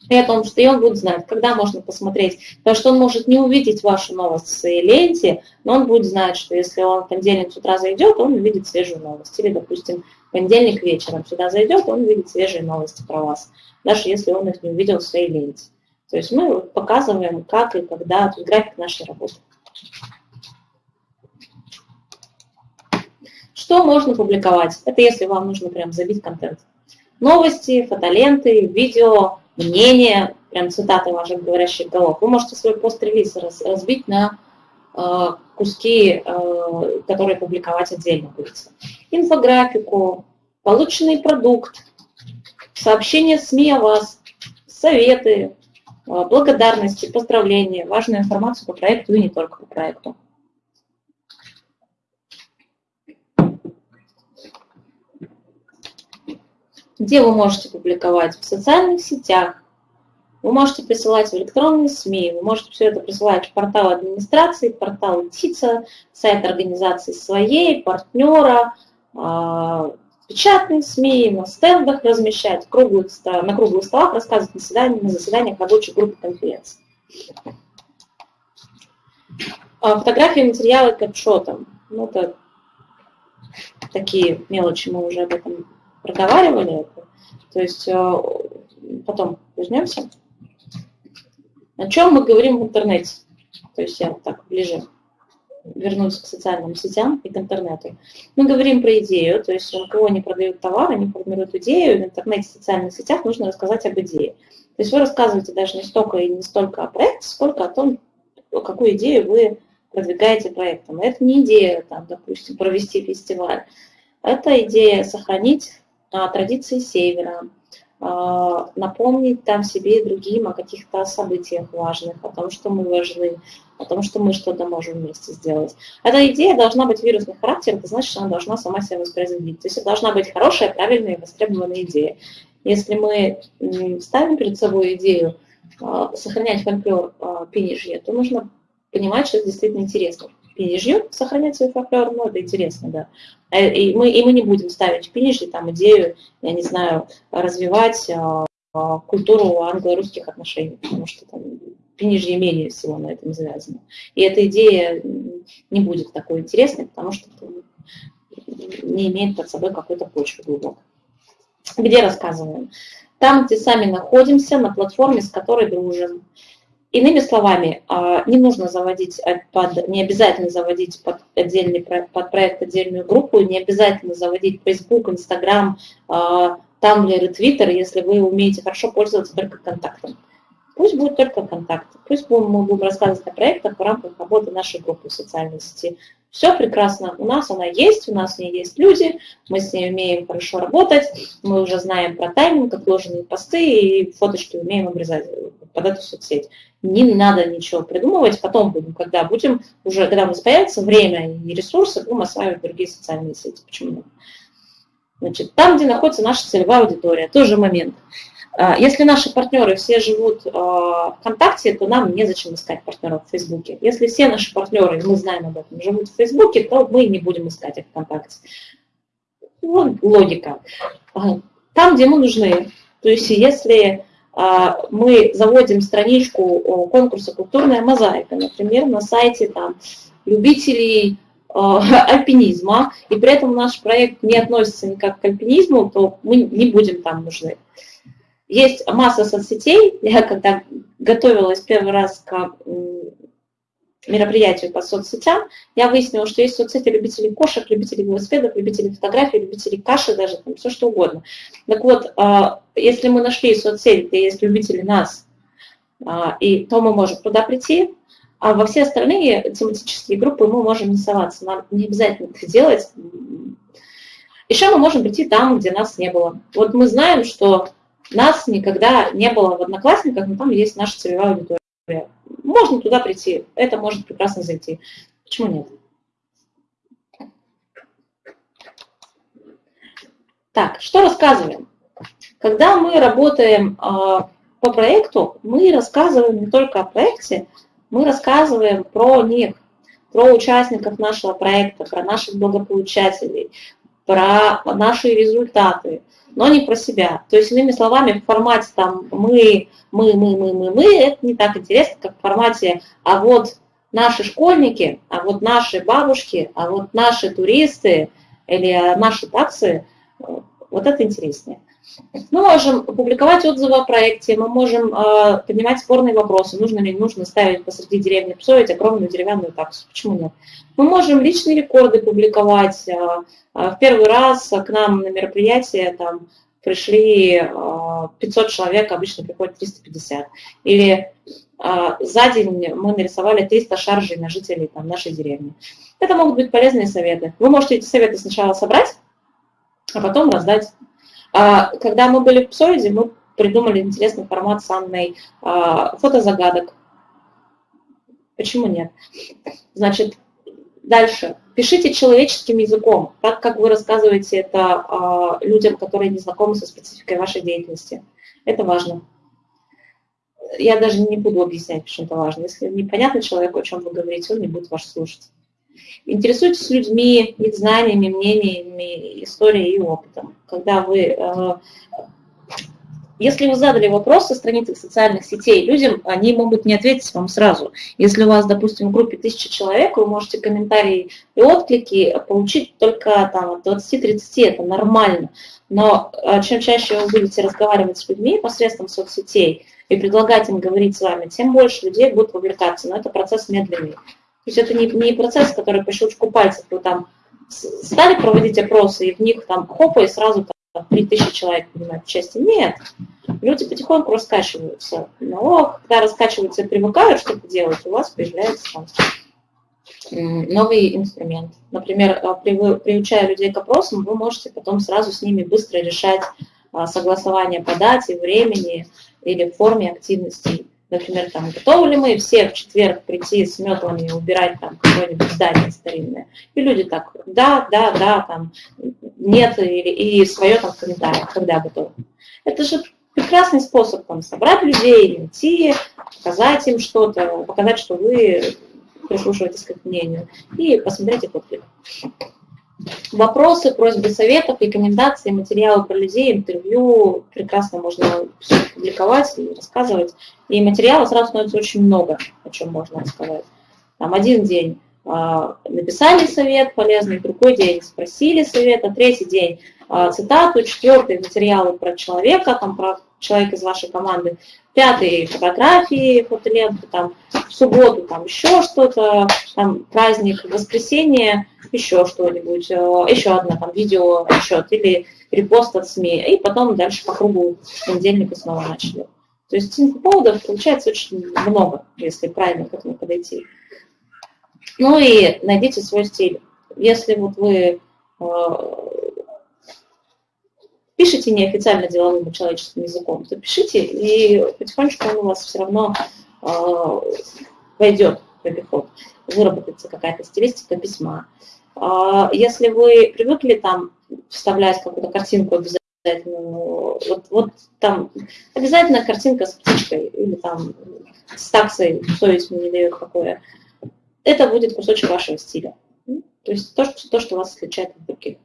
и о том, что и он будет знать, когда можно посмотреть. Потому что он может не увидеть вашу новость в своей ленте, но он будет знать, что если он в понедельник с утра зайдет, он увидит свежую новость. Или, допустим, в понедельник вечером сюда зайдет, он увидит свежие новости про вас, даже если он их не увидел в своей ленте. То есть мы показываем, как и когда, тут график нашей работы. Что можно публиковать? Это если вам нужно прям забить контент. Новости, фотоленты, видео, мнения, прям цитаты ваших говорящих голов. Вы можете свой пост-релиз разбить на э, куски, э, которые публиковать отдельно будете. Инфографику, полученный продукт, сообщения СМИ о вас, советы, благодарности, поздравления, важную информацию по проекту и не только по проекту. Где вы можете публиковать? В социальных сетях. Вы можете присылать в электронные СМИ, вы можете все это присылать в портал администрации, портал ТИЦа, сайт организации своей, партнера, а, печатные СМИ, на стендах размещать, круглых, на круглых столах рассказывать на, заседаниях, на заседаниях рабочей группы конференции. А, фотографии, материалы к отчетам. Ну, это такие мелочи, мы уже об этом проговаривали. То есть а, потом вернемся. О чем мы говорим в интернете? То есть я так ближе вернусь к социальным сетям и к интернету. Мы говорим про идею, то есть у кого не продают товар, они формируют идею, в интернете, в социальных сетях нужно рассказать об идее. То есть вы рассказываете даже не столько и не столько о проекте, сколько о том, какую идею вы продвигаете проектом. Это не идея, там, допустим, провести фестиваль. Это идея сохранить традиции Севера, а, напомнить там себе и другим о каких-то событиях важных, о том, что мы важны, о том, что мы что-то можем вместе сделать. Эта идея должна быть вирусный характер, это значит, что она должна сама себя воспроизводить. То есть это должна быть хорошая, правильная и востребованная идея. Если мы ставим перед собой идею а, сохранять фольклор а, Пинежье, то нужно понимать, что это действительно интересно. Пинежью сохранять свой фольклор, ну, это интересно, да. Э, и мы, и мы не будем ставить в Пинежье там идею, я не знаю, развивать а, культуру англо-русских отношений, потому что там Пинежье менее всего на этом завязано. И эта идея не будет такой интересной, потому что не имеет под собой какой-то почвы глубокой. Где рассказываем? Там, где сами находимся, на платформе, с которой дружим. Иными словами, а, не нужно заводить, под, не обязательно заводить под, отдельный, под проект отдельную группу, не обязательно заводить Facebook, Instagram, Tumblr и Twitter, если вы умеете хорошо пользоваться только контактом. Пусть будет только контакты, пусть мы будем рассказывать о проектах в рамках работы нашей группы в социальной сети. Все прекрасно, у нас она есть, у нас в ней есть люди, мы с ней умеем хорошо работать, мы уже знаем про тайминг, отложенные посты и фоточки умеем обрезать под эту соцсеть. Не надо ничего придумывать, потом будем, когда будем, уже когда у нас появится время и ресурсы, будем осваивать другие социальные сети. Почему нет? Значит, там, где находится наша целевая аудитория, тоже момент. А, если наши партнеры все живут а, ВКонтакте, то нам незачем искать партнеров в Фейсбуке. Если все наши партнеры, мы знаем об этом, живут в Фейсбуке, то мы не будем искать их ВКонтакте. Вот логика. А, там, где мы нужны. То есть если мы заводим страничку конкурса «Культурная мозаика», например, на сайте там, любителей альпинизма, и при этом наш проект не относится никак к альпинизму, то мы не будем там нужны. Есть масса соцсетей. Я когда готовилась первый раз к мероприятию по соцсетям, я выяснила, что есть соцсети любителей кошек, любителей велосипедов, любителей фотографий, любителей каши даже, там, все что угодно. Так вот, а, если мы нашли соцсети, где есть любители нас, а, и то мы можем туда прийти, а во все остальные тематические группы мы можем не соваться. Нам не обязательно это делать. Еще мы можем прийти там, где нас не было. Вот мы знаем, что нас никогда не было в Одноклассниках, но там есть наша целевая аудитория. Можно туда прийти, это может прекрасно зайти. Почему нет? Так, что рассказываем? Когда мы работаем э, по проекту, мы рассказываем не только о проекте, мы рассказываем про них, про участников нашего проекта, про наших благополучателей, про наши результаты, но не про себя. То есть, иными словами, в формате там мы, мы, мы, мы, мы, мы, это не так интересно, как в формате, а вот наши школьники, а вот наши бабушки, а вот наши туристы или наши таксы, вот это интереснее. Мы можем публиковать отзывы о проекте, мы можем э, поднимать спорные вопросы, нужно ли нужно ставить посреди деревни Псовить огромную деревянную таксу, почему нет. Мы можем личные рекорды публиковать. Э, э, в первый раз к нам на мероприятие там, пришли э, 500 человек, обычно приходит 350. Или э, за день мы нарисовали 300 шаржей на жителей там, нашей деревни. Это могут быть полезные советы. Вы можете эти советы сначала собрать, а потом раздать. А, когда мы были в Псоиде, мы придумали интересный формат с Анной а, фотозагадок. Почему нет? Значит, дальше. Пишите человеческим языком, так как вы рассказываете это а, людям, которые не знакомы со спецификой вашей деятельности. Это важно. Я даже не буду объяснять, почему это важно. Если непонятно человеку, о чем вы говорите, он не будет вас слушать. Интересуйтесь людьми, их знаниями, мнениями, историей и опытом. Когда вы э, если вы задали вопрос со страницы социальных сетей, людям они могут не ответить вам сразу. Если у вас, допустим, в группе тысяча человек, вы можете комментарии и отклики получить только там, от 20-30, это нормально. Но а, чем чаще вы будете разговаривать с людьми посредством соцсетей и предлагать им говорить с вами, тем больше людей будут вовлекаться. Но это процесс медленный. То есть это не, не процесс, который по щелчку пальцев вы там стали проводить опросы, и в них там хопа, и сразу 3000 человек принимают участие. Нет, люди потихоньку раскачиваются. Но когда раскачиваются и привыкают что-то делать, у вас появляется там, новый инструмент. Например, а, приучая людей к опросам, вы можете потом сразу с ними быстро решать а, согласование по дате, времени или форме активностей. Например, там, готовы ли мы все в четверг прийти с метлами и убирать там какое-нибудь здание старинное? И люди так, да, да, да, там, нет, или, и свое там в комментариях, когда готовы. Это же прекрасный способ там, собрать людей, найти, показать им что-то, показать, что вы прислушиваетесь к мнению, и посмотреть их отклик. Вопросы, просьбы, советов, рекомендации, материалы про людей, интервью прекрасно можно публиковать и рассказывать. И материала сразу становится очень много, о чем можно рассказать. Там один день а, написали совет полезный, другой день спросили совета, третий день а, цитату, четвертый материалы про человека, там про человека из вашей команды, пятый фотографии, фотоленты, там в субботу там еще что-то, там праздник, воскресенье, еще что-нибудь, а, еще одна там видео отчет или репост от СМИ, и потом дальше по кругу с понедельника снова начали. То есть инфоповодов получается очень много, если правильно к этому подойти. Ну и найдите свой стиль. Если вот вы пишите неофициально деловым человеческим языком, то пишите, и потихонечку он у вас все равно э, войдет в обиход, выработается какая-то стилистика письма. Э, если вы привыкли там вставлять какую-то картинку обязательно, вот, вот там обязательно картинка с птичкой или там с таксой, совесть мне не дает такое это будет кусочек вашего стиля. То есть то, что, то, что вас отличает от других.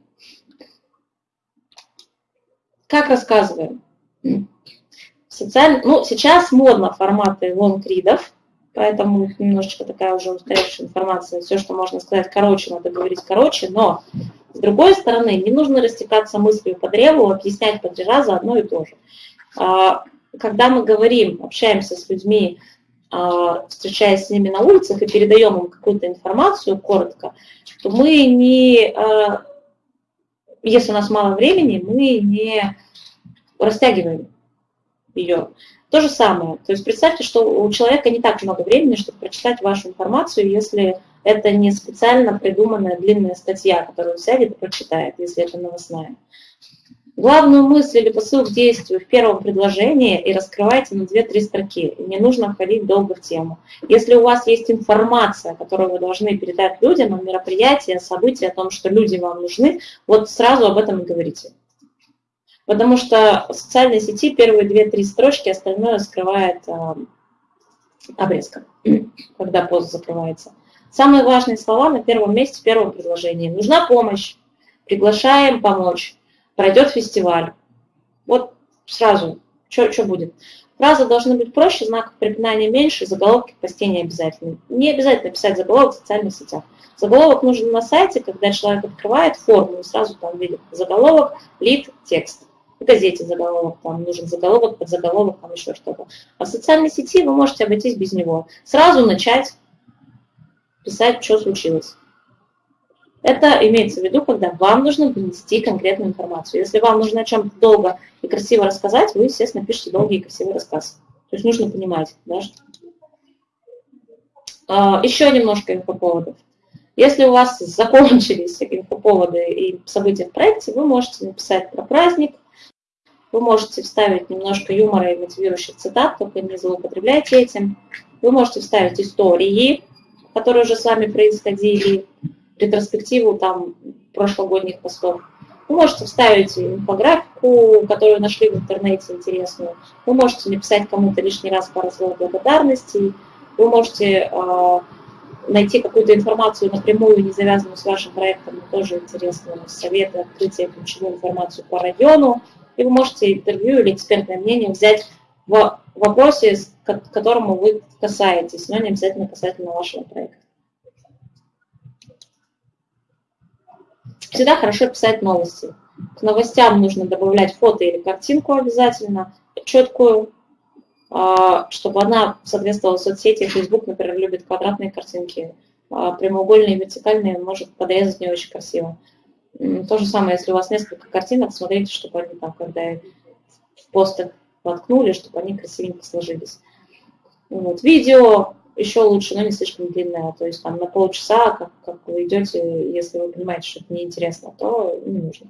Как рассказываем? Социаль... Ну, сейчас модно форматы лонгридов, поэтому немножечко такая уже устаревшая информация. Все, что можно сказать короче, надо говорить короче, но с другой стороны, не нужно растекаться мыслью по древу, объяснять по раза одно и то же. А, когда мы говорим, общаемся с людьми, а, встречаясь с ними на улицах и передаем им какую-то информацию коротко, то мы не, а, если у нас мало времени, мы не растягиваем ее. То же самое. То есть представьте, что у человека не так много времени, чтобы прочитать вашу информацию, если это не специально придуманная длинная статья, которую сядет и прочитает, если это новостная главную мысль или посыл к действию в первом предложении и раскрывайте на 2-3 строки. Не нужно входить долго в тему. Если у вас есть информация, которую вы должны передать людям о мероприятии, о событии, о том, что люди вам нужны, вот сразу об этом и говорите. Потому что в социальной сети первые 2-3 строчки, остальное скрывает э, обрезка, когда пост закрывается. Самые важные слова на первом месте в первом предложении. Нужна помощь, приглашаем помочь, пройдет фестиваль. Вот сразу, что будет? Фразы должны быть проще, знаков препинания меньше, заголовки постей не обязательно. Не обязательно писать заголовок в социальных сетях. Заголовок нужен на сайте, когда человек открывает форму и сразу там видит заголовок, лид, текст. В газете заголовок, там нужен заголовок, под заголовок, там еще что-то. А в социальной сети вы можете обойтись без него. Сразу начать писать, что случилось. Это имеется в виду, когда вам нужно донести конкретную информацию. Если вам нужно о чем-то долго и красиво рассказать, вы, естественно, пишете долгий и красивый рассказ. То есть нужно понимать. Да? А, еще немножко инфоповодов. Если у вас закончились инфоповоды и события в проекте, вы можете написать про праздник, вы можете вставить немножко юмора и мотивирующих цитат, только не злоупотребляйте этим. Вы можете вставить истории, которые уже с вами происходили, ретроспективу там прошлогодних постов. Вы можете вставить инфографику, которую нашли в интернете интересную. Вы можете написать кому-то лишний раз пару слов благодарности. Вы можете э, найти какую-то информацию напрямую, не завязанную с вашим проектом, но тоже интересную, советы, открытие, ключевую информацию по району. И вы можете интервью или экспертное мнение взять в вопросе, к которому вы касаетесь, но не обязательно касательно вашего проекта. Всегда хорошо писать новости. К новостям нужно добавлять фото или картинку обязательно, четкую, а, чтобы она соответствовала соцсети. Facebook, например, любит квадратные картинки, а прямоугольные, вертикальные может подрезать не очень красиво. То же самое, если у вас несколько картинок, смотрите, чтобы они там, когда в постах воткнули, чтобы они красивенько сложились. Вот. Видео еще лучше, но не слишком длинное, то есть там на полчаса, как, как вы идете, если вы понимаете, что это неинтересно, то не нужно.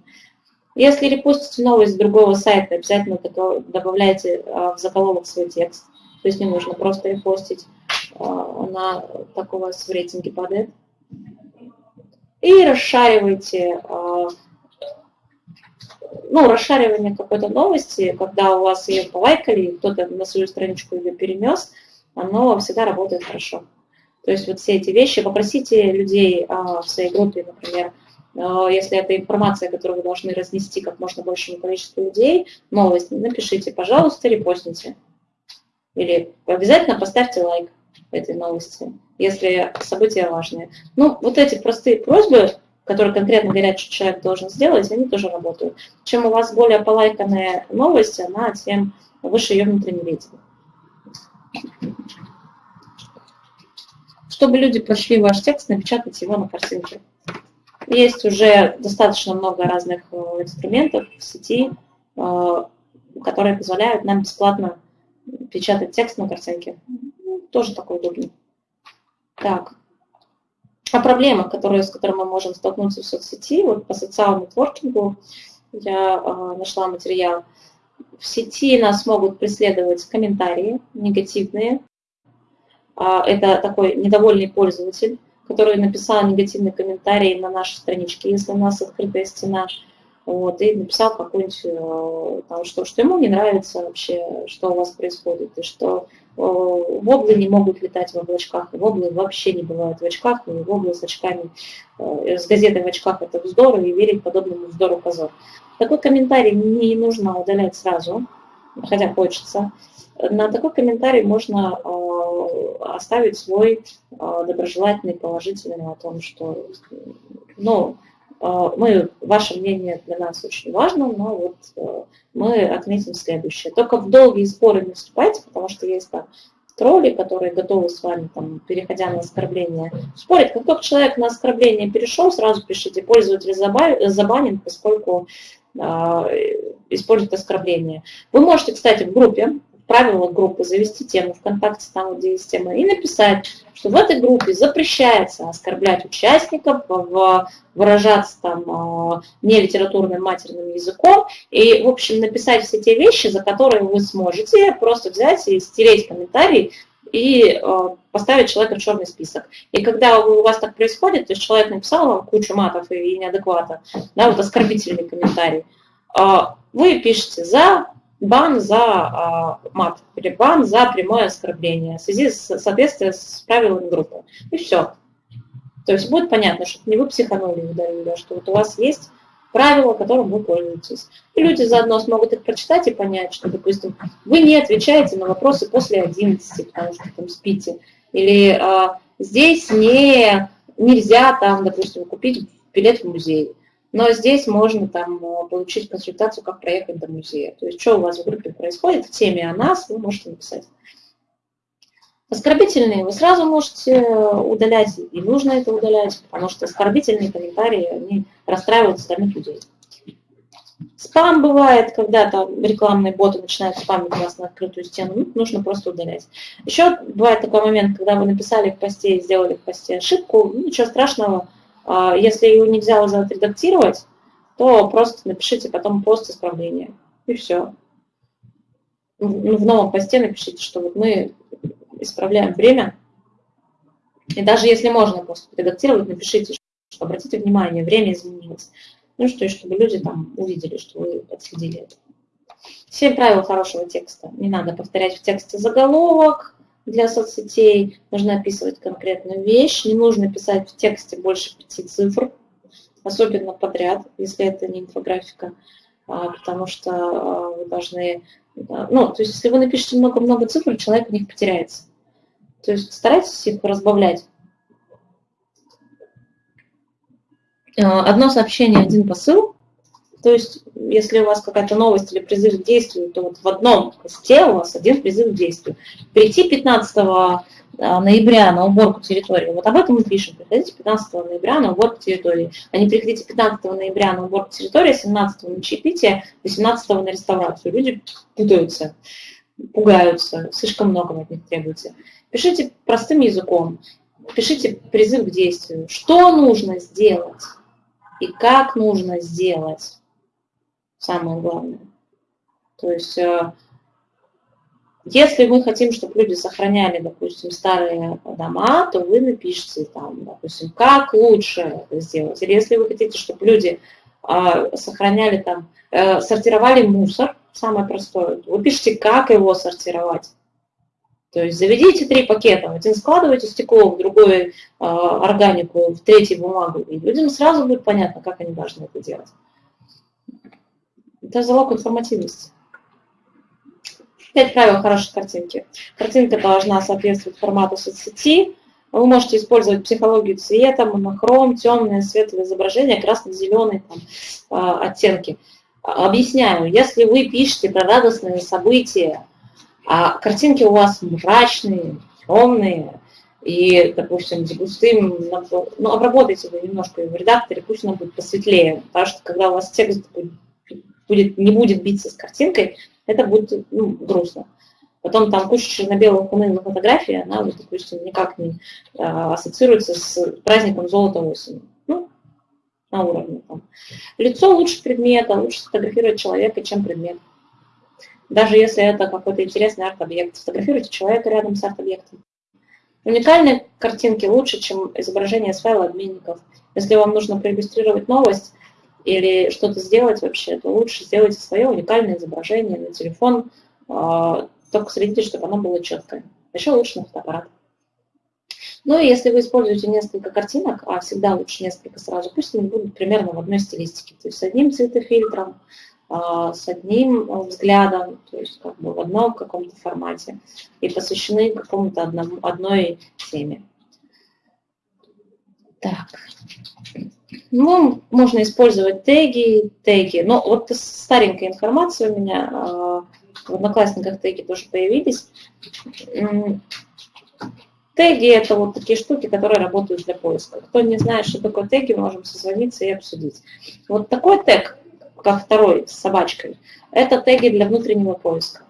Если репостите новость с другого сайта, обязательно добавляйте а, в заголовок свой текст, то есть не нужно просто репостить, а, она так у вас в рейтинге падает. И расшаривайте, а, ну, расшаривание какой-то новости, когда у вас ее полайкали, кто-то на свою страничку ее перенес – оно всегда работает хорошо. То есть вот все эти вещи, попросите людей а, в своей группе, например, а, если это информация, которую вы должны разнести как можно большему количеству людей, новость, напишите, пожалуйста, репостните. Или обязательно поставьте лайк этой новости, если события важные. Ну, вот эти простые просьбы, которые конкретно говорят, что человек должен сделать, они тоже работают. Чем у вас более полайканная новость, она тем выше ее внутренний рейтинг. Чтобы люди прошли ваш текст, напечатать его на картинке. Есть уже достаточно много разных э, инструментов в сети, э, которые позволяют нам бесплатно печатать текст на картинке. Ну, тоже такой удобный. Так. А проблема, которые, с которой мы можем столкнуться в соцсети, вот по социальному нетворкингу я э, нашла материал, в сети нас могут преследовать комментарии негативные. А, это такой недовольный пользователь, который написал негативный комментарий на нашей страничке, если у нас открытая стена, вот, и написал какую-нибудь, э, что, что ему не нравится вообще, что у вас происходит, и что э, воблы не могут летать в облачках, воблы вообще не бывают в очках, и воблы с очками, э, с газетой в очках это вздор, и верить подобному вздору позор. Такой комментарий не нужно удалять сразу, хотя хочется. На такой комментарий можно э, оставить свой э, доброжелательный, положительный о том, что ну, э, мы, ваше мнение для нас очень важно, но вот мы отметим следующее. Только в долгие споры не вступайте, потому что есть там тролли, которые готовы с вами, там, переходя на оскорбление, спорить. Как только человек на оскорбление перешел, сразу пишите, пользователь забанен, поскольку используют оскорбления. Вы можете, кстати, в группе, в правилах группы завести тему ВКонтакте, там где есть тема, и написать, что в этой группе запрещается оскорблять участников, выражаться там а, не литературным матерным языком, и, в общем, написать все те вещи, за которые вы сможете просто взять и стереть комментарий, и э, поставить человека в черный список. И когда у вас так происходит, то есть человек написал вам кучу матов и неадеквата, да, вот оскорбительный комментарий, э, вы пишете за бан за э, мат или бан за прямое оскорбление в связи с соответствием с правилами группы. И все. То есть будет понятно, что не вы психанули удалили, а что вот у вас есть правила, которым вы пользуетесь. И люди заодно смогут их прочитать и понять, что, допустим, вы не отвечаете на вопросы после 11, потому что там спите. Или а, здесь не, нельзя там, допустим, купить билет в музей. Но здесь можно там получить консультацию, как проехать до музея. То есть, что у вас в группе происходит, в теме о нас, вы можете написать. Оскорбительные вы сразу можете удалять, и нужно это удалять, потому что оскорбительные комментарии, они расстраивают остальных людей. Спам бывает, когда там рекламные боты начинают спамить вас на открытую стену, ну, нужно просто удалять. Еще бывает такой момент, когда вы написали в посте и сделали в посте ошибку, ну, ничего страшного, а, если его нельзя уже отредактировать, то просто напишите потом пост исправления, и все. Ну, в новом посте напишите, что вот мы исправляем время, и даже если можно пост редактировать, напишите, что обратите внимание, время изменилось. Ну что, и чтобы люди там увидели, что вы отследили это. Семь правил хорошего текста. Не надо повторять в тексте заголовок для соцсетей, нужно описывать конкретную вещь, не нужно писать в тексте больше пяти цифр, особенно подряд, если это не инфографика, а, потому что а, вы должны, ну, то есть если вы напишете много-много цифр, человек в них потеряется. То есть старайтесь их разбавлять. А, одно сообщение, один посыл. То есть, если у вас какая-то новость или призыв к действию, то вот в одном посте у вас один призыв к действию. Прийти 15 а, ноября на уборку территории, вот об этом мы пишем. Приходите 15 ноября на уборку территории. А не приходите 15 ноября на уборку территории, 17 на чаепитие, 18 на реставрацию. Люди путаются, пугаются, слишком много от них требуется. Пишите простым языком, пишите призыв к действию. Что нужно сделать? и как нужно сделать, самое главное. То есть, э, если мы хотим, чтобы люди сохраняли, допустим, старые дома, то вы напишите там, допустим, как лучше это сделать. Или если вы хотите, чтобы люди э, сохраняли там, э, сортировали мусор, самое простое, вы пишите, как его сортировать. То есть заведите три пакета, один складывайте стекло, в другой э, органику, в третий бумагу, и людям сразу будет понятно, как они должны это делать. Это залог информативности. Пять правил хорошей картинки. Картинка должна соответствовать формату соцсети. Вы можете использовать психологию цвета, монохром, темное, светлое изображение, красно-зеленые э, оттенки. Объясняю, если вы пишете про радостные события, а картинки у вас мрачные, темные, и, допустим, густым, ну, обработайте вы немножко в редакторе, пусть он будет посветлее, потому что когда у вас текст будет, не будет биться с картинкой, это будет ну, грустно. Потом там куча черно-белых унылых фотографий, она, вот, допустим, никак не а, ассоциируется с праздником золота осени. Ну, на уровне там. Лицо лучше предмета, лучше сфотографировать человека, чем предмет. Даже если это какой-то интересный арт-объект, сфотографируйте человека рядом с арт-объектом. Уникальные картинки лучше, чем изображение с файла обменников. Если вам нужно проиллюстрировать новость или что-то сделать вообще, то лучше сделайте свое уникальное изображение на телефон, а, только следите, чтобы оно было четкое. Еще лучше на фотоаппарат. Ну и если вы используете несколько картинок, а всегда лучше несколько сразу, пусть они будут примерно в одной стилистике, то есть с одним цветофильтром, а, с одним взглядом, то есть как бы в одном каком-то формате, и посвящены какому-то одному, одной теме. Так. Ну, можно использовать теги, теги. Но вот старенькая информация у меня, а, в Одноклассниках теги тоже появились. Теги – это вот такие штуки, которые работают для поиска. Кто не знает, что такое теги, можем созвониться и обсудить. Вот такой тег как второй с собачкой, это теги для внутреннего поиска.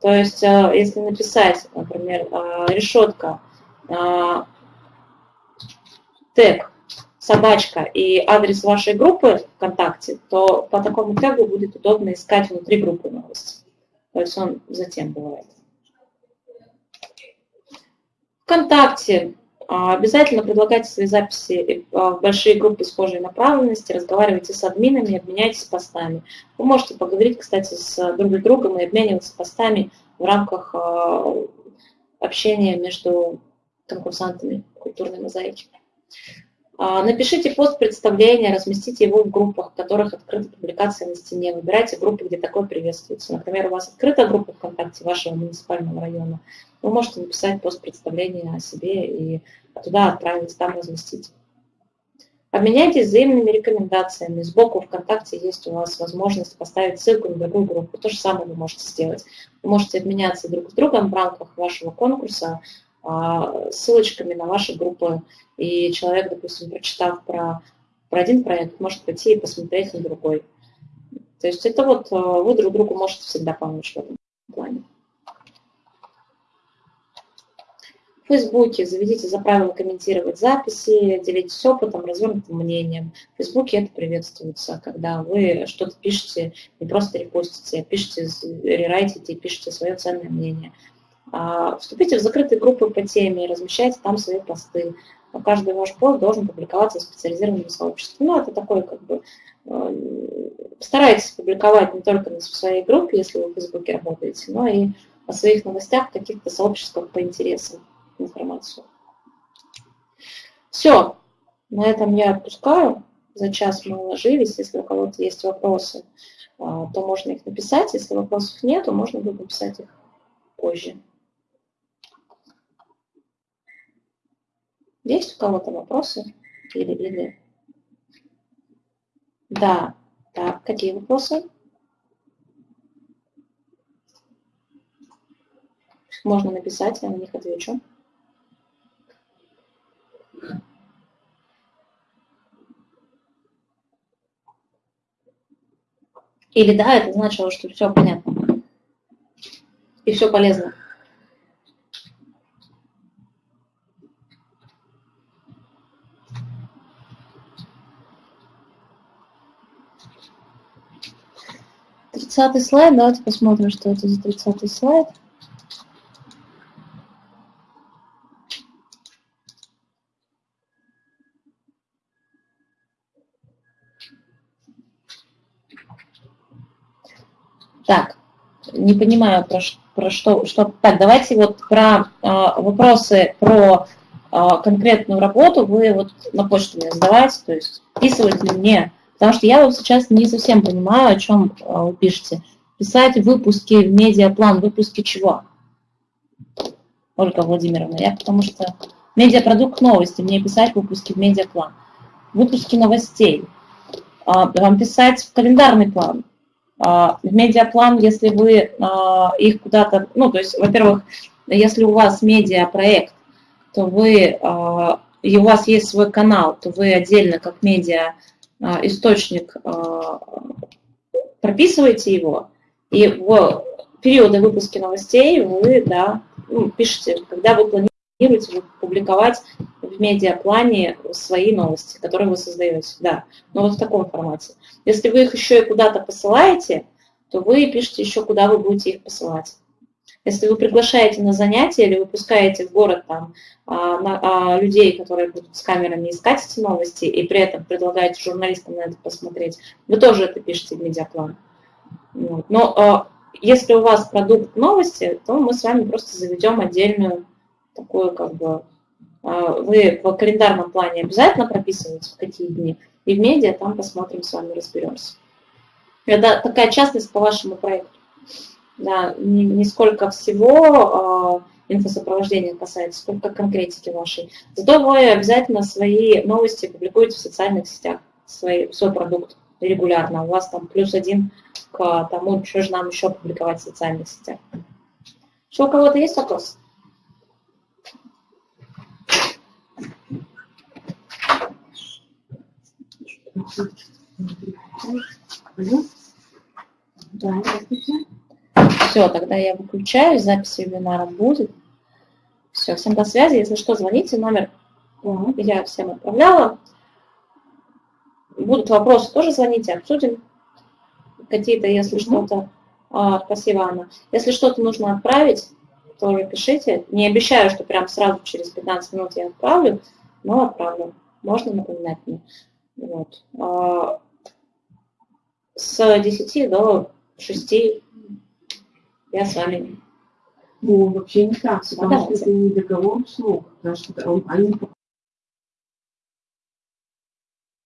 То есть, э, если написать, например, э, решетка, э, тег, собачка и адрес вашей группы ВКонтакте, то по такому тегу будет удобно искать внутри группы новости. То есть он затем бывает. ВКонтакте обязательно предлагайте свои записи а, в большие группы схожей направленности, разговаривайте с админами, обменяйтесь постами. Вы можете поговорить, кстати, с друг другом и обмениваться постами в рамках а, общения между конкурсантами культурной мозаики. Напишите пост представления, разместите его в группах, в которых открыта публикация на стене. Выбирайте группы, где такое приветствуется. Например, у вас открыта группа ВКонтакте вашего муниципального района вы можете написать пост представления о себе и туда отправить, там разместить. Обменяйтесь взаимными рекомендациями. Сбоку ВКонтакте есть у вас возможность поставить ссылку на другую группу. То же самое вы можете сделать. Вы можете обменяться друг с другом в рамках вашего конкурса а, ссылочками на ваши группы. И человек, допустим, прочитав про, про один проект, может пойти и посмотреть на другой. То есть это вот э, вы друг другу можете всегда помочь в этом плане. В Фейсбуке заведите за правило комментировать записи, делитесь опытом, развернутым мнением. В Фейсбуке это приветствуется, когда вы что-то пишете, не просто репостите, а пишете, рерайтите, пишете свое ценное мнение. А, вступите в закрытые группы по теме, размещайте там свои посты. Каждый ваш пост должен публиковаться в специализированном сообществе. Ну, это такой, как бы, э, старайтесь публиковать не только в своей группе, если вы в Фейсбуке работаете, но и о своих новостях каких-то сообществах по интересам информацию. Все, на этом я отпускаю. За час мы уложились. Если у кого-то есть вопросы, а, то можно их написать. Если вопросов нет, то можно будет написать их позже. Есть у кого-то вопросы? Или, или... Да. Так, какие вопросы? Можно написать, я на них отвечу. Или да, это значило, что все понятно. И все полезно. Тридцатый слайд, давайте посмотрим, что это за тридцатый слайд. Так, не понимаю, про, про что, что... Так, давайте вот про э, вопросы про э, конкретную работу вы вот на почту мне задавайте, то есть вписывать ли мне, потому что я вот сейчас не совсем понимаю, о чем э, вы пишете. Писать выпуски в медиаплан, выпуски чего? Ольга Владимировна, я потому что медиапродукт новости, мне писать выпуски в медиаплан. Выпуски новостей. Вам писать в календарный план, а, в медиаплан, если вы а, их куда-то, ну, то есть, во-первых, если у вас медиапроект, то вы, а, и у вас есть свой канал, то вы отдельно как медиа источник прописываете его, и в периоды выпуска новостей вы, да, ну, пишете, когда вы планируете публиковать в медиаплане свои новости, которые вы создаете, да, но вот в таком формате. Если вы их еще и куда-то посылаете, то вы пишете еще, куда вы будете их посылать. Если вы приглашаете на занятия или выпускаете в город там, а, на, а, людей, которые будут с камерами искать эти новости, и при этом предлагаете журналистам на это посмотреть, вы тоже это пишете в медиаплан. Вот. Но а, если у вас продукт новости, то мы с вами просто заведем отдельную такую как бы... А, вы в календарном плане обязательно прописываете, в какие дни, и в медиа там посмотрим с вами, разберемся. Это такая частность по вашему проекту. Да, не, не сколько всего э, инфосопровождения касается, сколько конкретики вашей. Зато вы обязательно свои новости публикуете в социальных сетях, свой, свой продукт регулярно. У вас там плюс один к тому, что же нам еще публиковать в социальных сетях. Еще у кого-то есть вопрос? Да, Все, тогда я выключаю, запись вебинара будет. Все, всем до связи. Если что, звоните, номер я всем отправляла. Будут вопросы, тоже звоните, обсудим. Какие-то, если что-то... А, спасибо, Анна. Если что-то нужно отправить, тоже пишите. Не обещаю, что прям сразу через 15 минут я отправлю, но отправлю. Можно напоминать мне. Вот. А, с 10 до 6 я с вами. Ну, вообще не так, потому что это не договор услуг, потому что они